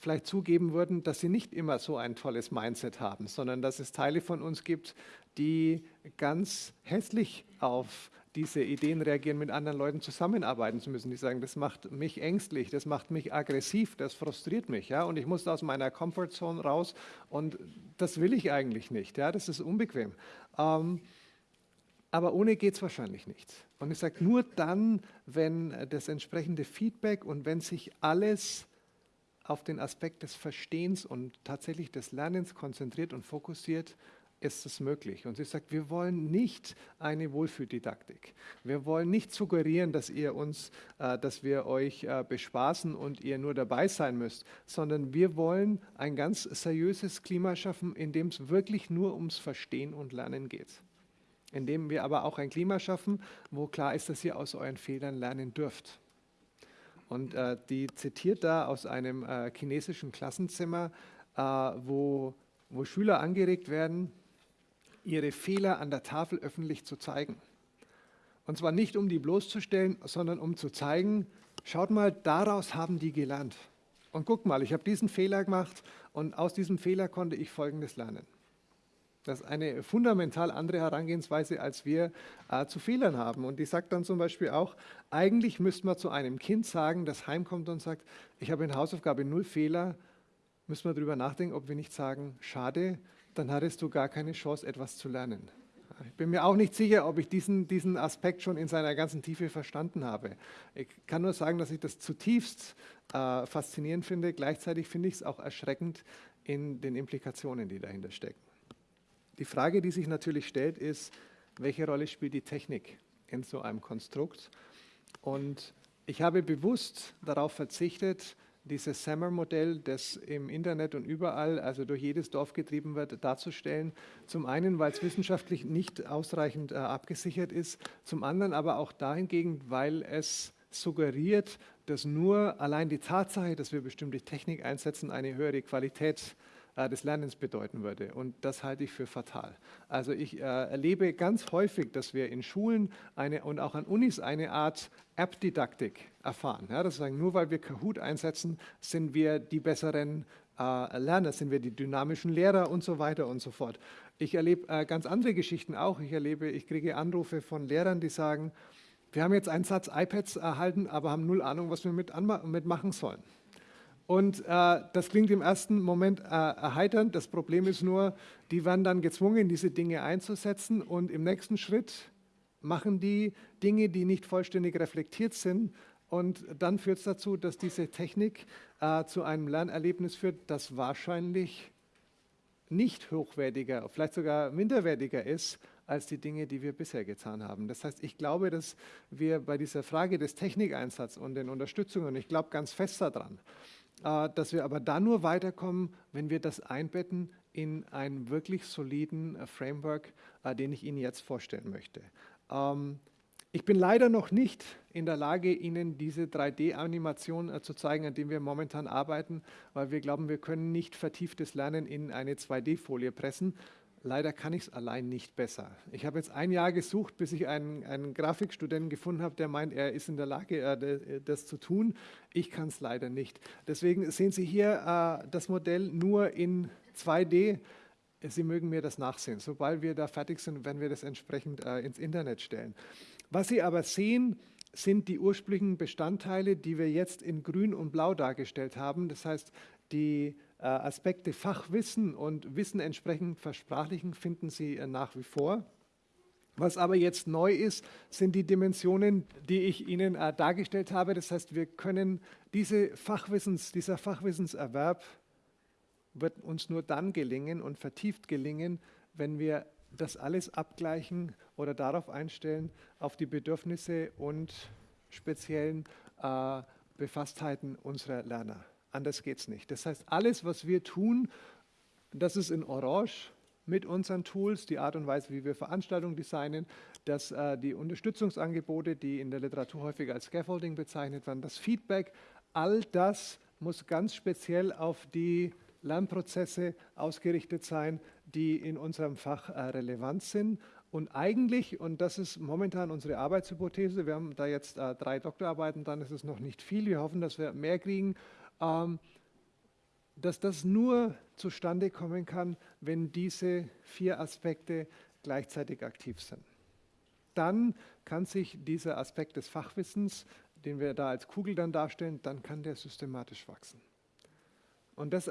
vielleicht zugeben würden, dass sie nicht immer so ein tolles Mindset haben, sondern dass es Teile von uns gibt, die ganz hässlich auf diese Ideen reagieren, mit anderen Leuten zusammenarbeiten zu müssen. Die sagen, das macht mich ängstlich, das macht mich aggressiv, das frustriert mich. Ja? Und ich muss aus meiner Comfortzone raus und das will ich eigentlich nicht. Ja? Das ist unbequem. Ähm, aber ohne geht es wahrscheinlich nicht. Und ich sage, nur dann, wenn das entsprechende Feedback und wenn sich alles auf den Aspekt des Verstehens und tatsächlich des Lernens konzentriert und fokussiert, ist es möglich. Und sie sagt, wir wollen nicht eine Wohlfühldidaktik. Wir wollen nicht suggerieren, dass ihr uns, äh, dass wir euch äh, bespaßen und ihr nur dabei sein müsst, sondern wir wollen ein ganz seriöses Klima schaffen, in dem es wirklich nur ums Verstehen und Lernen geht. In dem wir aber auch ein Klima schaffen, wo klar ist, dass ihr aus euren Fehlern lernen dürft. Und äh, die zitiert da aus einem äh, chinesischen Klassenzimmer, äh, wo, wo Schüler angeregt werden, ihre Fehler an der Tafel öffentlich zu zeigen. Und zwar nicht, um die bloßzustellen, sondern um zu zeigen, schaut mal, daraus haben die gelernt. Und guck mal, ich habe diesen Fehler gemacht und aus diesem Fehler konnte ich Folgendes lernen. Das ist eine fundamental andere Herangehensweise, als wir äh, zu Fehlern haben. Und die sagt dann zum Beispiel auch, eigentlich müsste man zu einem Kind sagen, das heimkommt und sagt, ich habe in Hausaufgabe null Fehler, müssen wir darüber nachdenken, ob wir nicht sagen, schade, dann hattest du gar keine Chance, etwas zu lernen. Ich bin mir auch nicht sicher, ob ich diesen, diesen Aspekt schon in seiner ganzen Tiefe verstanden habe. Ich kann nur sagen, dass ich das zutiefst äh, faszinierend finde. Gleichzeitig finde ich es auch erschreckend in den Implikationen, die dahinter stecken. Die Frage, die sich natürlich stellt, ist, welche Rolle spielt die Technik in so einem Konstrukt? Und ich habe bewusst darauf verzichtet, dieses Sammer-Modell, das im Internet und überall, also durch jedes Dorf getrieben wird, darzustellen. Zum einen, weil es wissenschaftlich nicht ausreichend äh, abgesichert ist, zum anderen aber auch dahingegen, weil es suggeriert, dass nur allein die Tatsache, dass wir bestimmte Technik einsetzen, eine höhere Qualität äh, des Lernens bedeuten würde. Und das halte ich für fatal. Also ich äh, erlebe ganz häufig, dass wir in Schulen eine, und auch an Unis eine Art App-Didaktik erfahren. Ja, das sagen, nur weil wir Kahoot einsetzen, sind wir die besseren äh, Lerner, sind wir die dynamischen Lehrer und so weiter und so fort. Ich erlebe äh, ganz andere Geschichten auch. Ich erlebe, ich kriege Anrufe von Lehrern, die sagen, wir haben jetzt einen Satz iPads erhalten, aber haben null Ahnung, was wir mit, mit machen sollen. Und äh, das klingt im ersten Moment äh, erheiternd. Das Problem ist nur, die werden dann gezwungen, diese Dinge einzusetzen und im nächsten Schritt machen die Dinge, die nicht vollständig reflektiert sind. Und dann führt es dazu, dass diese Technik äh, zu einem Lernerlebnis führt, das wahrscheinlich nicht hochwertiger, vielleicht sogar minderwertiger ist als die Dinge, die wir bisher getan haben. Das heißt, ich glaube, dass wir bei dieser Frage des Technikeinsatzes und den Unterstützungen, ich glaube ganz fest daran, dass wir aber dann nur weiterkommen, wenn wir das einbetten in einen wirklich soliden äh, Framework, äh, den ich Ihnen jetzt vorstellen möchte. Ähm, ich bin leider noch nicht in der Lage, Ihnen diese 3D-Animation zu zeigen, an dem wir momentan arbeiten, weil wir glauben, wir können nicht vertieftes Lernen in eine 2D-Folie pressen. Leider kann ich es allein nicht besser. Ich habe jetzt ein Jahr gesucht, bis ich einen, einen Grafikstudenten gefunden habe, der meint, er ist in der Lage, äh, das zu tun. Ich kann es leider nicht. Deswegen sehen Sie hier äh, das Modell nur in 2D. Sie mögen mir das nachsehen. Sobald wir da fertig sind, werden wir das entsprechend äh, ins Internet stellen. Was Sie aber sehen, sind die ursprünglichen Bestandteile, die wir jetzt in grün und blau dargestellt haben. Das heißt, die äh, Aspekte Fachwissen und Wissen entsprechend versprachlichen finden Sie äh, nach wie vor. Was aber jetzt neu ist, sind die Dimensionen, die ich Ihnen äh, dargestellt habe. Das heißt, wir können diese Fachwissens, dieser Fachwissenserwerb wird uns nur dann gelingen und vertieft gelingen, wenn wir das alles abgleichen oder darauf einstellen, auf die Bedürfnisse und speziellen äh, Befastheiten unserer Lerner. Anders geht es nicht. Das heißt, alles, was wir tun, das ist in Orange mit unseren Tools, die Art und Weise, wie wir Veranstaltungen designen, dass äh, die Unterstützungsangebote, die in der Literatur häufig als Scaffolding bezeichnet werden, das Feedback, all das muss ganz speziell auf die Lernprozesse ausgerichtet sein, die in unserem Fach äh, relevant sind. Und eigentlich, und das ist momentan unsere Arbeitshypothese, wir haben da jetzt äh, drei Doktorarbeiten, dann ist es noch nicht viel. Wir hoffen, dass wir mehr kriegen dass das nur zustande kommen kann, wenn diese vier Aspekte gleichzeitig aktiv sind. Dann kann sich dieser Aspekt des Fachwissens, den wir da als Kugel dann darstellen, dann kann der systematisch wachsen. Und das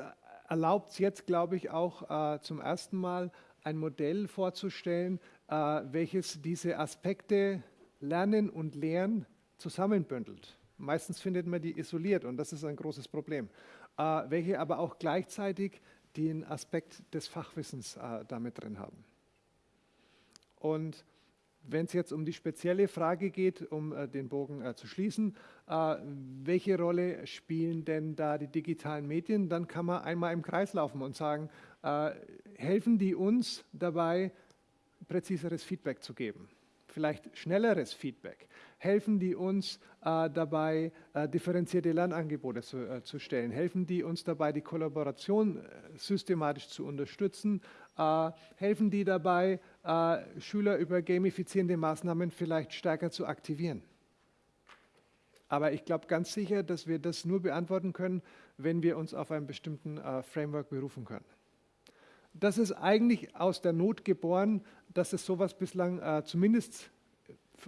erlaubt es jetzt, glaube ich, auch äh, zum ersten Mal ein Modell vorzustellen, äh, welches diese Aspekte Lernen und Lehren zusammenbündelt. Meistens findet man die isoliert und das ist ein großes Problem, äh, welche aber auch gleichzeitig den Aspekt des Fachwissens äh, damit drin haben. Und wenn es jetzt um die spezielle Frage geht, um äh, den Bogen äh, zu schließen, äh, welche Rolle spielen denn da die digitalen Medien, dann kann man einmal im Kreis laufen und sagen, äh, helfen die uns dabei, präziseres Feedback zu geben? Vielleicht schnelleres Feedback? Helfen die uns äh, dabei, äh, differenzierte Lernangebote zu, äh, zu, stellen? Helfen die uns dabei, die Kollaboration äh, systematisch zu unterstützen? Äh, helfen die dabei, äh, Schüler über gamifizierende Maßnahmen vielleicht stärker zu aktivieren? Aber ich glaube ganz sicher, dass wir das nur beantworten können, wenn wir uns auf einen bestimmten Framework berufen können. Das ist eigentlich aus der Not geboren, dass es sowas bislang äh, zumindest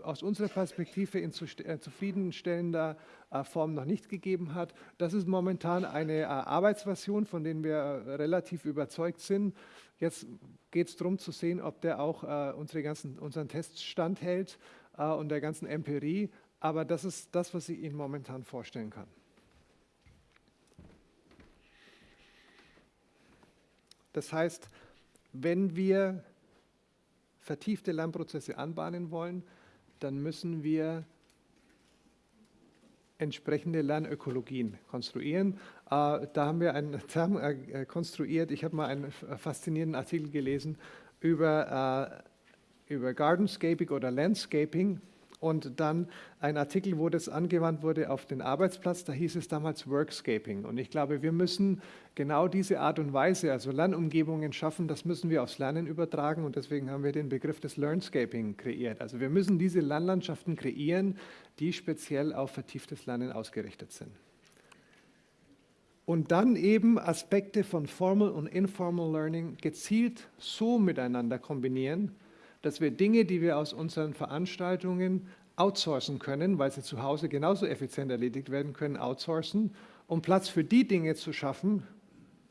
aus unserer Perspektive in äh, zufriedenstellender äh, Form noch nicht gegeben hat. Das ist momentan eine äh, Arbeitsversion, von der wir relativ überzeugt sind. Jetzt geht es darum zu sehen, ob der auch unsere ganzen, unseren Tests standhält und der ganzen Empirie. Aber das ist das, was ich Ihnen momentan vorstellen kann. Das heißt, wenn wir vertiefte Lernprozesse anbahnen wollen, dann müssen wir entsprechende Lernökologien konstruieren. Äh, da haben wir einen Term äh, konstruiert. Ich habe mal einen faszinierenden Artikel gelesen über, äh, über Gardenscaping oder Landscaping und dann ein Artikel, wo das angewandt wurde auf den Arbeitsplatz, da hieß es damals Workscaping. Und ich glaube, wir müssen genau diese Art und Weise, also Lernumgebungen schaffen, das müssen wir aufs Lernen übertragen und deswegen haben wir den Begriff des Learnscaping kreiert. Also wir müssen diese Lernlandschaften kreieren, die speziell auf vertieftes Lernen ausgerichtet sind. Und dann eben Aspekte von Formal und Informal Learning gezielt so miteinander kombinieren, dass wir Dinge, die wir aus unseren Veranstaltungen outsourcen können, weil sie zu Hause genauso effizient erledigt werden können, outsourcen, um Platz für die Dinge zu schaffen,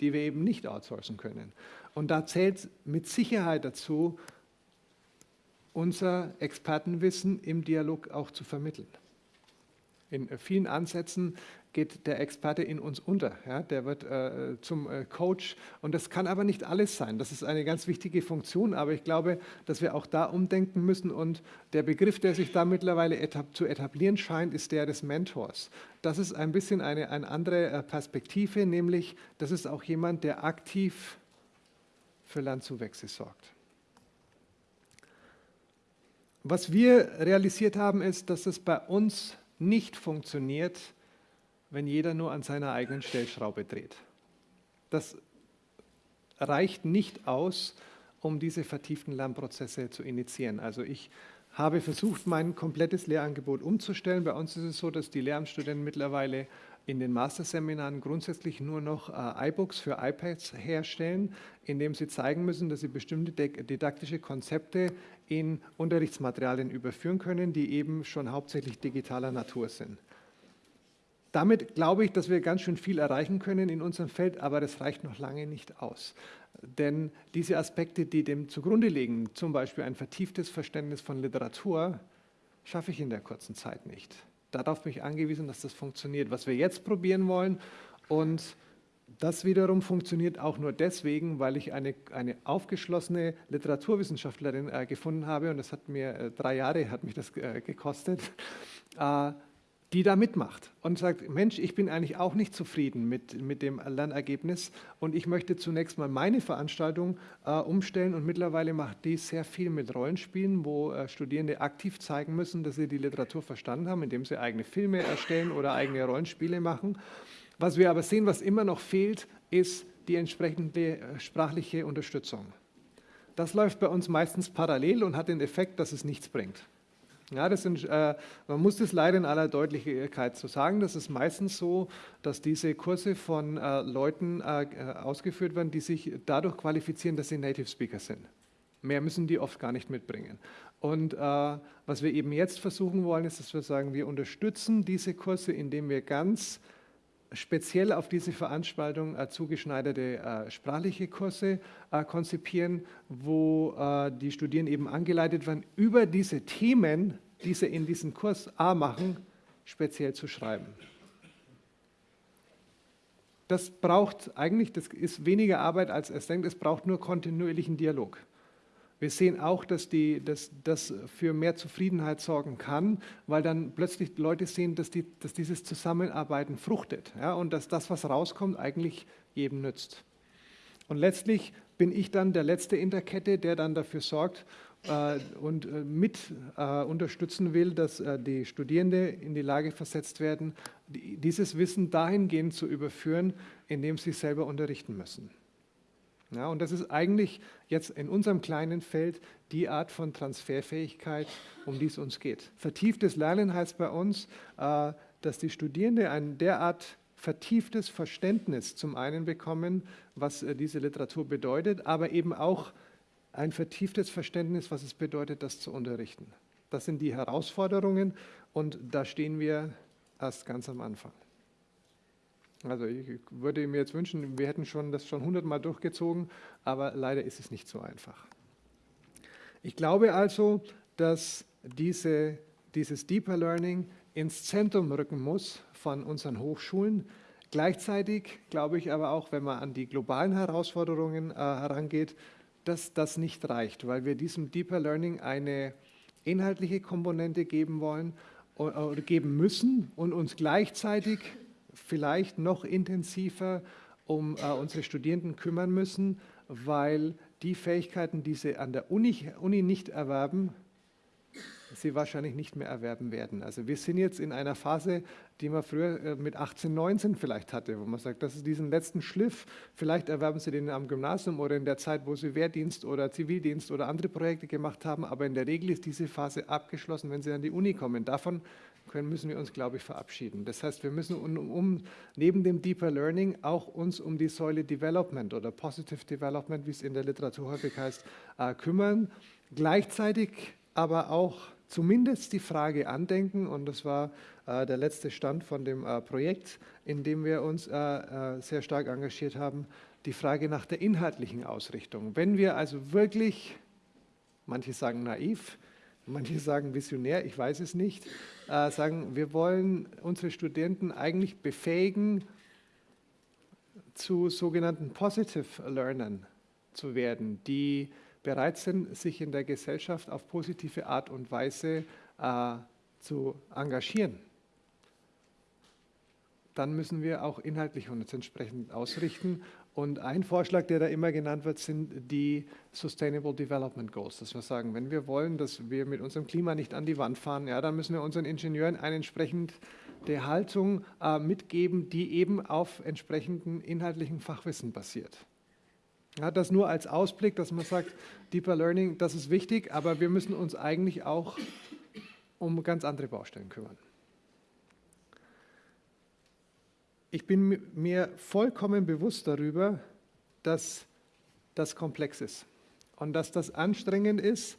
die wir eben nicht outsourcen können. Und da zählt mit Sicherheit dazu, unser Expertenwissen im Dialog auch zu vermitteln. In vielen Ansätzen geht der Experte in uns unter. Ja? Der wird äh, zum äh, Coach und das kann aber nicht alles sein. Das ist eine ganz wichtige Funktion, aber ich glaube, dass wir auch da umdenken müssen und der Begriff, der sich da mittlerweile etab zu etablieren scheint, ist der des Mentors. Das ist ein bisschen eine, eine andere äh, Perspektive, nämlich das ist auch jemand, der aktiv für Lernzuwächse sorgt. Was wir realisiert haben, ist, dass es bei uns nicht funktioniert, wenn jeder nur an seiner eigenen Stellschraube dreht. Das reicht nicht aus, um diese vertieften Lernprozesse zu initiieren. Also ich habe versucht, mein komplettes Lehrangebot umzustellen. Bei uns ist es so, dass die Lehramtsstudenten mittlerweile in den Masterseminaren grundsätzlich nur noch äh, iBooks für iPads herstellen, indem sie zeigen müssen, dass sie bestimmte didaktische Konzepte in Unterrichtsmaterialien überführen können, die eben schon hauptsächlich digitaler Natur sind. Damit glaube ich, dass wir ganz schön viel erreichen können in unserem Feld, aber das reicht noch lange nicht aus. Denn diese Aspekte, die dem zugrunde liegen, zum Beispiel ein vertieftes Verständnis von Literatur, schaffe ich in der kurzen Zeit nicht. Darauf bin ich angewiesen, dass das funktioniert. Was wir jetzt probieren wollen und das wiederum funktioniert auch nur deswegen, weil ich eine, eine aufgeschlossene Literaturwissenschaftlerin äh, gefunden habe und das hat mir äh, drei Jahre hat mich das äh, gekostet. Die da mitmacht und sagt, Mensch, ich bin eigentlich auch nicht zufrieden mit, mit dem Lernergebnis und ich möchte zunächst mal meine Veranstaltung äh, umstellen und mittlerweile macht die sehr viel mit Rollenspielen, wo äh, Studierende aktiv zeigen müssen, dass sie die Literatur verstanden haben, indem sie eigene Filme erstellen oder eigene Rollenspiele machen. Was wir aber sehen, was immer noch fehlt, ist die entsprechende äh, sprachliche Unterstützung. Das läuft bei uns meistens parallel und hat den Effekt, dass es nichts bringt. Ja, das sind, äh, man muss das leider in aller Deutlichkeit so sagen. Das ist meistens so, dass diese Kurse von äh, Leuten äh, äh, ausgeführt werden, die sich dadurch qualifizieren, dass sie Native Speaker sind. Mehr müssen die oft gar nicht mitbringen. Und äh, was wir eben jetzt versuchen wollen, ist, dass wir sagen, wir unterstützen diese Kurse, indem wir ganz speziell auf diese Veranstaltung äh, zugeschneiderte äh, sprachliche Kurse äh, konzipieren, wo äh, die Studierenden eben angeleitet werden, über diese Themen, die sie in diesem Kurs A machen, speziell zu schreiben. Das braucht eigentlich, das ist weniger Arbeit als es denkt, es braucht nur kontinuierlichen Dialog. Wir sehen auch, dass, die, dass das für mehr Zufriedenheit sorgen kann, weil dann plötzlich Leute sehen, dass, die, dass dieses Zusammenarbeiten fruchtet ja, und dass das, was rauskommt, eigentlich jedem nützt. Und letztlich bin ich dann der Letzte in der Kette, der dann dafür sorgt äh, und äh, mit äh, unterstützen will, dass äh, die Studierenden in die Lage versetzt werden, die, dieses Wissen dahingehend zu überführen, indem sie selber unterrichten müssen. Ja, und das ist eigentlich jetzt in unserem kleinen Feld die Art von Transferfähigkeit, um die es uns geht. Vertieftes Lernen heißt bei uns, äh, dass die Studierenden ein derart vertieftes Verständnis zum einen bekommen, was äh, diese Literatur bedeutet, aber eben auch ein vertieftes Verständnis, was es bedeutet, das zu unterrichten. Das sind die Herausforderungen und da stehen wir erst ganz am Anfang. Also ich würde mir jetzt wünschen, wir hätten schon das schon hundertmal durchgezogen, aber leider ist es nicht so einfach. Ich glaube also, dass diese, dieses Deeper Learning ins Zentrum rücken muss von unseren Hochschulen. Gleichzeitig glaube ich aber auch, wenn man an die globalen Herausforderungen äh, herangeht, dass das nicht reicht, weil wir diesem Deeper Learning eine inhaltliche Komponente geben wollen oder geben müssen und uns gleichzeitig vielleicht noch intensiver um äh, unsere Studierenden kümmern müssen, weil die Fähigkeiten, die sie an der Uni, Uni nicht erwerben, sie wahrscheinlich nicht mehr erwerben werden. Also wir sind jetzt in einer Phase, die man früher äh, mit 18, 19 vielleicht hatte, wo man sagt, das ist diesen letzten Schliff, vielleicht erwerben sie den am Gymnasium oder in der Zeit, wo sie Wehrdienst oder Zivildienst oder andere Projekte gemacht haben, aber in der Regel ist diese Phase abgeschlossen, wenn sie an die Uni kommen. Davon können, müssen wir uns, glaube ich, verabschieden. Das heißt, wir müssen um, um, neben dem Deeper Learning auch uns um die Säule Development oder Positive Development, wie es in der Literatur häufig heißt, äh, kümmern. Gleichzeitig aber auch zumindest die Frage andenken, und das war äh, der letzte Stand von dem äh, Projekt, in dem wir uns äh, äh, sehr stark engagiert haben, die Frage nach der inhaltlichen Ausrichtung. Wenn wir also wirklich, manche sagen naiv, manche sagen visionär, ich weiß es nicht, äh, sagen, wir wollen unsere Studenten eigentlich befähigen, zu sogenannten Positive Learnern zu werden, die bereit sind, sich in der Gesellschaft auf positive Art und Weise äh, zu engagieren, dann müssen wir auch inhaltlich uns entsprechend ausrichten. Und ein Vorschlag, der da immer genannt wird, sind die Sustainable Development Goals. Dass wir sagen, wenn wir wollen, dass wir mit unserem Klima nicht an die Wand fahren, ja, dann müssen wir unseren Ingenieuren eine entsprechende Haltung äh, mitgeben, die eben auf entsprechendem inhaltlichen Fachwissen basiert. Ja, das nur als Ausblick, dass man sagt, Deeper Learning, das ist wichtig, aber wir müssen uns eigentlich auch um ganz andere Baustellen kümmern. Ich bin mir vollkommen bewusst darüber, dass das komplex ist und dass das anstrengend ist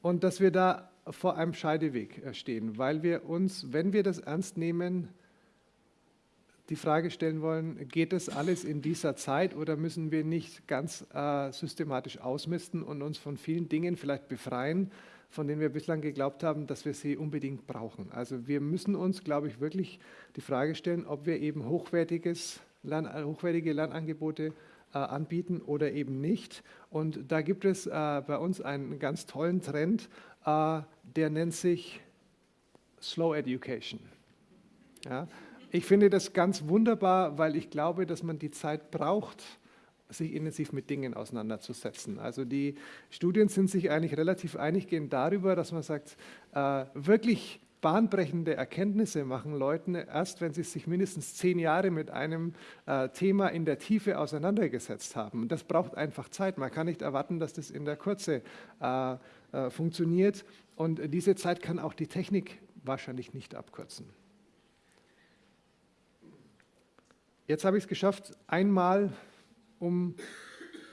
und dass wir da vor einem Scheideweg stehen, weil wir uns, wenn wir das ernst nehmen, die Frage stellen wollen, geht das alles in dieser Zeit oder müssen wir nicht ganz äh, systematisch ausmisten und uns von vielen Dingen vielleicht befreien, von denen wir bislang geglaubt haben, dass wir sie unbedingt brauchen. Also wir müssen uns, glaube ich, wirklich die Frage stellen, ob wir eben hochwertiges, Lern, hochwertige Lernangebote äh, anbieten oder eben nicht. Und da gibt es äh, bei uns einen ganz tollen Trend, äh, der nennt sich Slow Education. Ja? Ich finde das ganz wunderbar, weil ich glaube, dass man die Zeit braucht, sich intensiv mit Dingen auseinanderzusetzen. Also die Studien sind sich eigentlich relativ einig gehen darüber, dass man sagt, äh, wirklich bahnbrechende Erkenntnisse machen Leuten erst, wenn sie sich mindestens zehn Jahre mit einem äh, Thema in der Tiefe auseinandergesetzt haben. Das braucht einfach Zeit. Man kann nicht erwarten, dass das in der Kürze äh, äh funktioniert. Und diese Zeit kann auch die Technik wahrscheinlich nicht abkürzen. Jetzt habe ich es geschafft, einmal um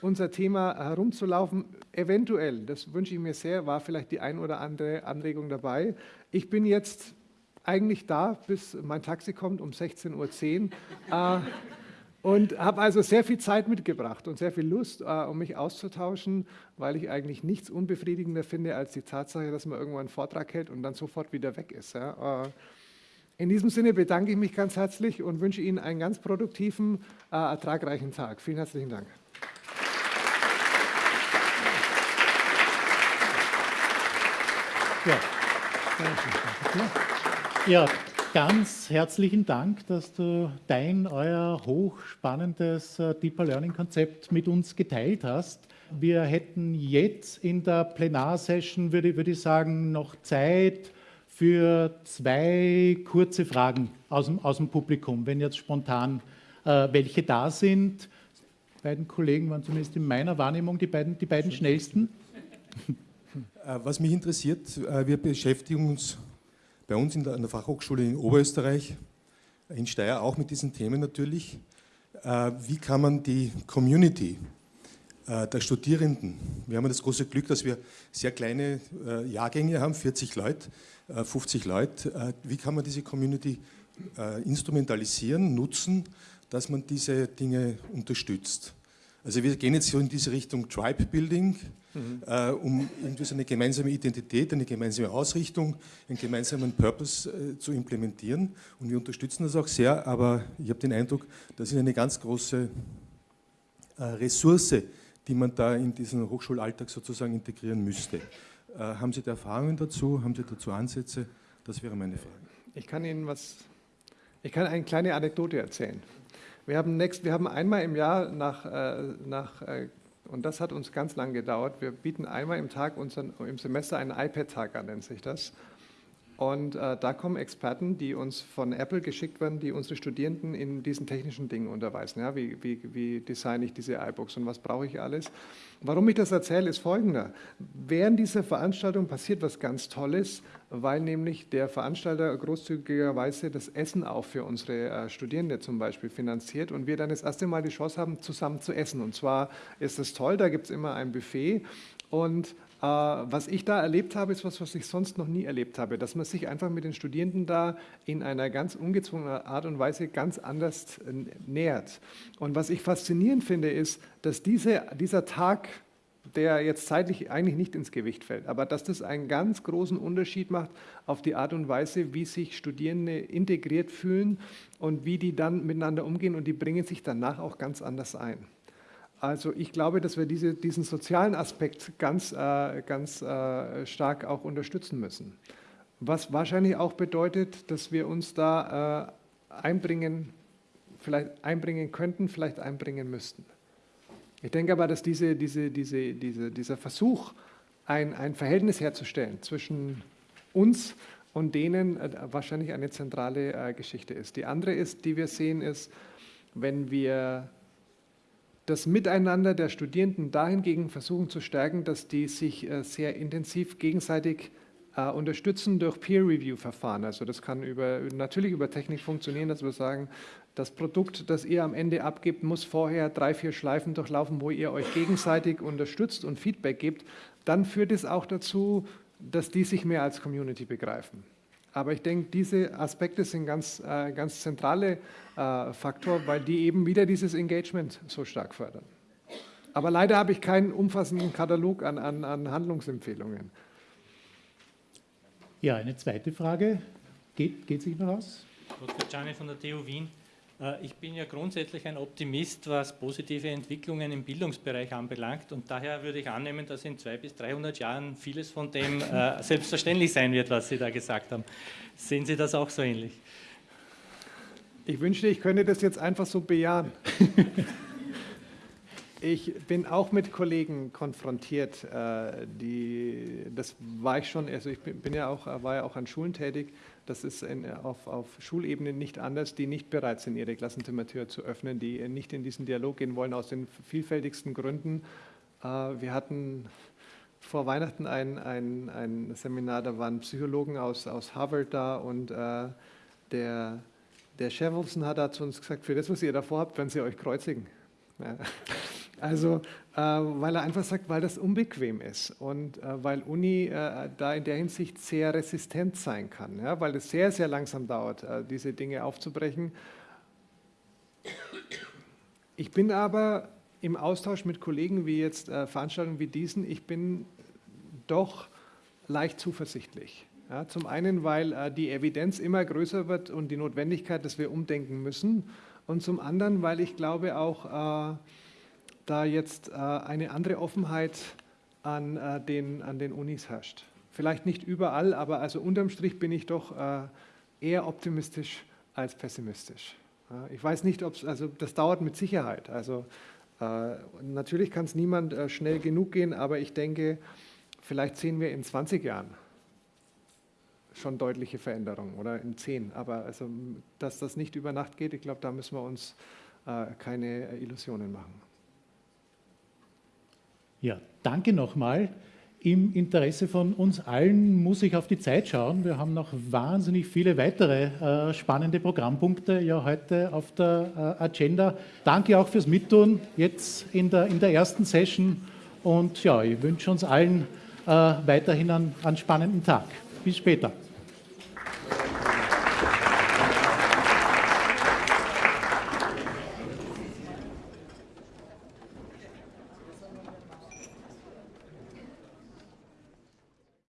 unser Thema herumzulaufen. Eventuell, das wünsche ich mir sehr, war vielleicht die ein oder andere Anregung dabei. Ich bin jetzt eigentlich da, bis mein Taxi kommt um 16.10 Uhr. äh, und habe also sehr viel Zeit mitgebracht und sehr viel Lust, äh, um mich auszutauschen, weil ich eigentlich nichts unbefriedigender finde als die Tatsache, dass man irgendwann einen Vortrag hält und dann sofort wieder weg ist. Ja. In diesem Sinne bedanke ich mich ganz herzlich und wünsche Ihnen einen ganz produktiven, äh, ertragreichen Tag. Vielen herzlichen Dank. Ja, ganz herzlichen Dank, dass du dein, euer hochspannendes äh, Deeper Learning Konzept mit uns geteilt hast. Wir hätten jetzt in der Plenarsession, würde, würde ich sagen, noch Zeit für zwei kurze Fragen aus dem, aus dem Publikum, wenn jetzt spontan äh, welche da sind. Die beiden Kollegen waren zumindest in meiner Wahrnehmung die beiden, die beiden schnellsten. Äh, was mich interessiert, äh, wir beschäftigen uns bei uns in der, an der Fachhochschule in Oberösterreich, in Steyr auch mit diesen Themen natürlich. Äh, wie kann man die Community der Studierenden, wir haben das große Glück, dass wir sehr kleine Jahrgänge haben, 40 Leute, 50 Leute, wie kann man diese Community instrumentalisieren, nutzen, dass man diese Dinge unterstützt? Also wir gehen jetzt so in diese Richtung Tribe Building, mhm. äh, um irgendwie so eine gemeinsame Identität, eine gemeinsame Ausrichtung, einen gemeinsamen Purpose äh, zu implementieren. Und wir unterstützen das auch sehr, aber ich habe den Eindruck, das ist eine ganz große äh, Ressource, die man da in diesen Hochschulalltag sozusagen integrieren müsste. Äh, haben Sie da Erfahrungen dazu? Haben Sie dazu Ansätze? Das wäre meine Frage. Ich kann Ihnen was, ich kann eine kleine Anekdote erzählen. Wir haben, next, wir haben einmal im Jahr nach, äh, nach äh, und das hat uns ganz lang gedauert. Wir bieten einmal im Tag unseren, im Semester einen iPad-Tag an, nennt sich das. Und äh, da kommen Experten, die uns von Apple geschickt werden, die unsere Studierenden in diesen technischen Dingen unterweisen. Ja, wie, wie, wie designe ich diese iBooks und was brauche ich alles? Warum ich das erzähle, ist folgender. Während dieser Veranstaltung passiert was ganz Tolles, weil nämlich der Veranstalter großzügigerweise das Essen auch für unsere äh, Studierende zum Beispiel finanziert und wir dann das erste Mal die Chance haben, zusammen zu essen. Und zwar ist es toll, da gibt es immer ein Buffet und was ich da erlebt habe, ist was, was ich sonst noch nie erlebt habe, dass man sich einfach mit den Studierenden da in einer ganz ungezwungenen Art und Weise ganz anders äh, nähert. Und was ich faszinierend finde, ist, dass diese, dieser Tag, der jetzt zeitlich eigentlich nicht ins Gewicht fällt, aber dass das einen ganz großen Unterschied macht auf die Art und Weise, wie sich Studierende integriert fühlen und wie die dann miteinander umgehen und die bringen sich danach auch ganz anders ein. Also ich glaube, dass wir diese, diesen sozialen Aspekt ganz, äh, ganz äh, stark auch unterstützen müssen. Was wahrscheinlich auch bedeutet, dass wir uns da äh, einbringen, vielleicht einbringen könnten, vielleicht einbringen müssten. Ich denke aber, dass diese, diese, diese, diese, dieser Versuch, ein, ein Verhältnis herzustellen zwischen uns und denen äh, wahrscheinlich eine zentrale äh, Geschichte ist. Die andere ist, die wir sehen, ist, wenn wir das Miteinander der Studierenden dahingegen versuchen zu stärken, dass die sich äh, sehr intensiv gegenseitig äh, unterstützen durch Peer-Review-Verfahren. Also das kann über, natürlich über Technik funktionieren, dass wir sagen, das Produkt, das ihr am Ende abgibt, muss vorher drei, vier Schleifen durchlaufen, wo ihr euch gegenseitig unterstützt und Feedback gibt. Dann führt es auch dazu, dass die sich mehr als Community begreifen. Aber ich denke, diese Aspekte sind ganz, äh, ganz zentrale äh, Faktor, weil die eben wieder dieses Engagement so stark fördern. Aber leider habe ich keinen umfassenden Katalog an, an, an Handlungsempfehlungen. Ja, eine zweite Frage. Geht, geht sich noch aus? Dr. Gianni von der TU Wien. Äh, ich bin ja grundsätzlich ein Optimist, was positive Entwicklungen im Bildungsbereich anbelangt und daher würde ich annehmen, dass in 200 bis 300 Jahren vieles von dem äh, selbstverständlich sein wird, was Sie da gesagt haben. Sehen Sie das auch so ähnlich? Ich wünschte, ich könnte das jetzt einfach so bejahen. Ich bin auch mit Kollegen konfrontiert, äh, die, das war ich schon, also ich bin ja auch, war ja auch an Schulen tätig, das ist in, auf, auf Schulebene nicht anders, die nicht bereit sind, ihre Klassenzimmertür zu öffnen, die nicht in diesen Dialog gehen wollen, aus den vielfältigsten Gründen. Äh, wir hatten vor Weihnachten ein, ein, ein Seminar, da waren Psychologen aus, aus Harvard da und äh, der, der Shevelson hat da zu uns gesagt, für das, was ihr davor habt, werden sie euch kreuzigen. Also, äh, weil er einfach sagt, weil das unbequem ist und äh, weil Uni äh, da in der Hinsicht sehr resistent sein kann, ja, weil es sehr, sehr langsam dauert, äh, diese Dinge aufzubrechen. Ich bin aber im Austausch mit Kollegen wie jetzt äh, Veranstaltungen wie diesen, ich bin doch leicht zuversichtlich. Ja, zum einen, weil äh, die Evidenz immer größer wird und die Notwendigkeit, dass wir umdenken müssen und zum anderen, weil ich glaube auch, da jetzt äh, eine andere Offenheit an, äh, den, an den Unis herrscht. Vielleicht nicht überall, aber also unterm Strich bin ich doch äh, eher optimistisch als pessimistisch. Ich weiß nicht, ob es, also das dauert mit Sicherheit. Also natürlich kann es niemand schnell genug gehen, aber ich denke, vielleicht sehen wir in 20 Jahren schon deutliche Veränderungen oder in 10. Aber also, dass das nicht über Nacht geht, ich glaube, da müssen wir uns keine Illusionen machen. Ja, danke nochmal. Im Interesse von uns allen muss ich auf die Zeit schauen. Wir haben noch wahnsinnig viele weitere äh, spannende Programmpunkte ja heute auf der äh, Agenda. Danke auch fürs Mittun jetzt in der, in der ersten Session und ja, ich wünsche uns allen äh, weiterhin einen, einen spannenden Tag. Bis später.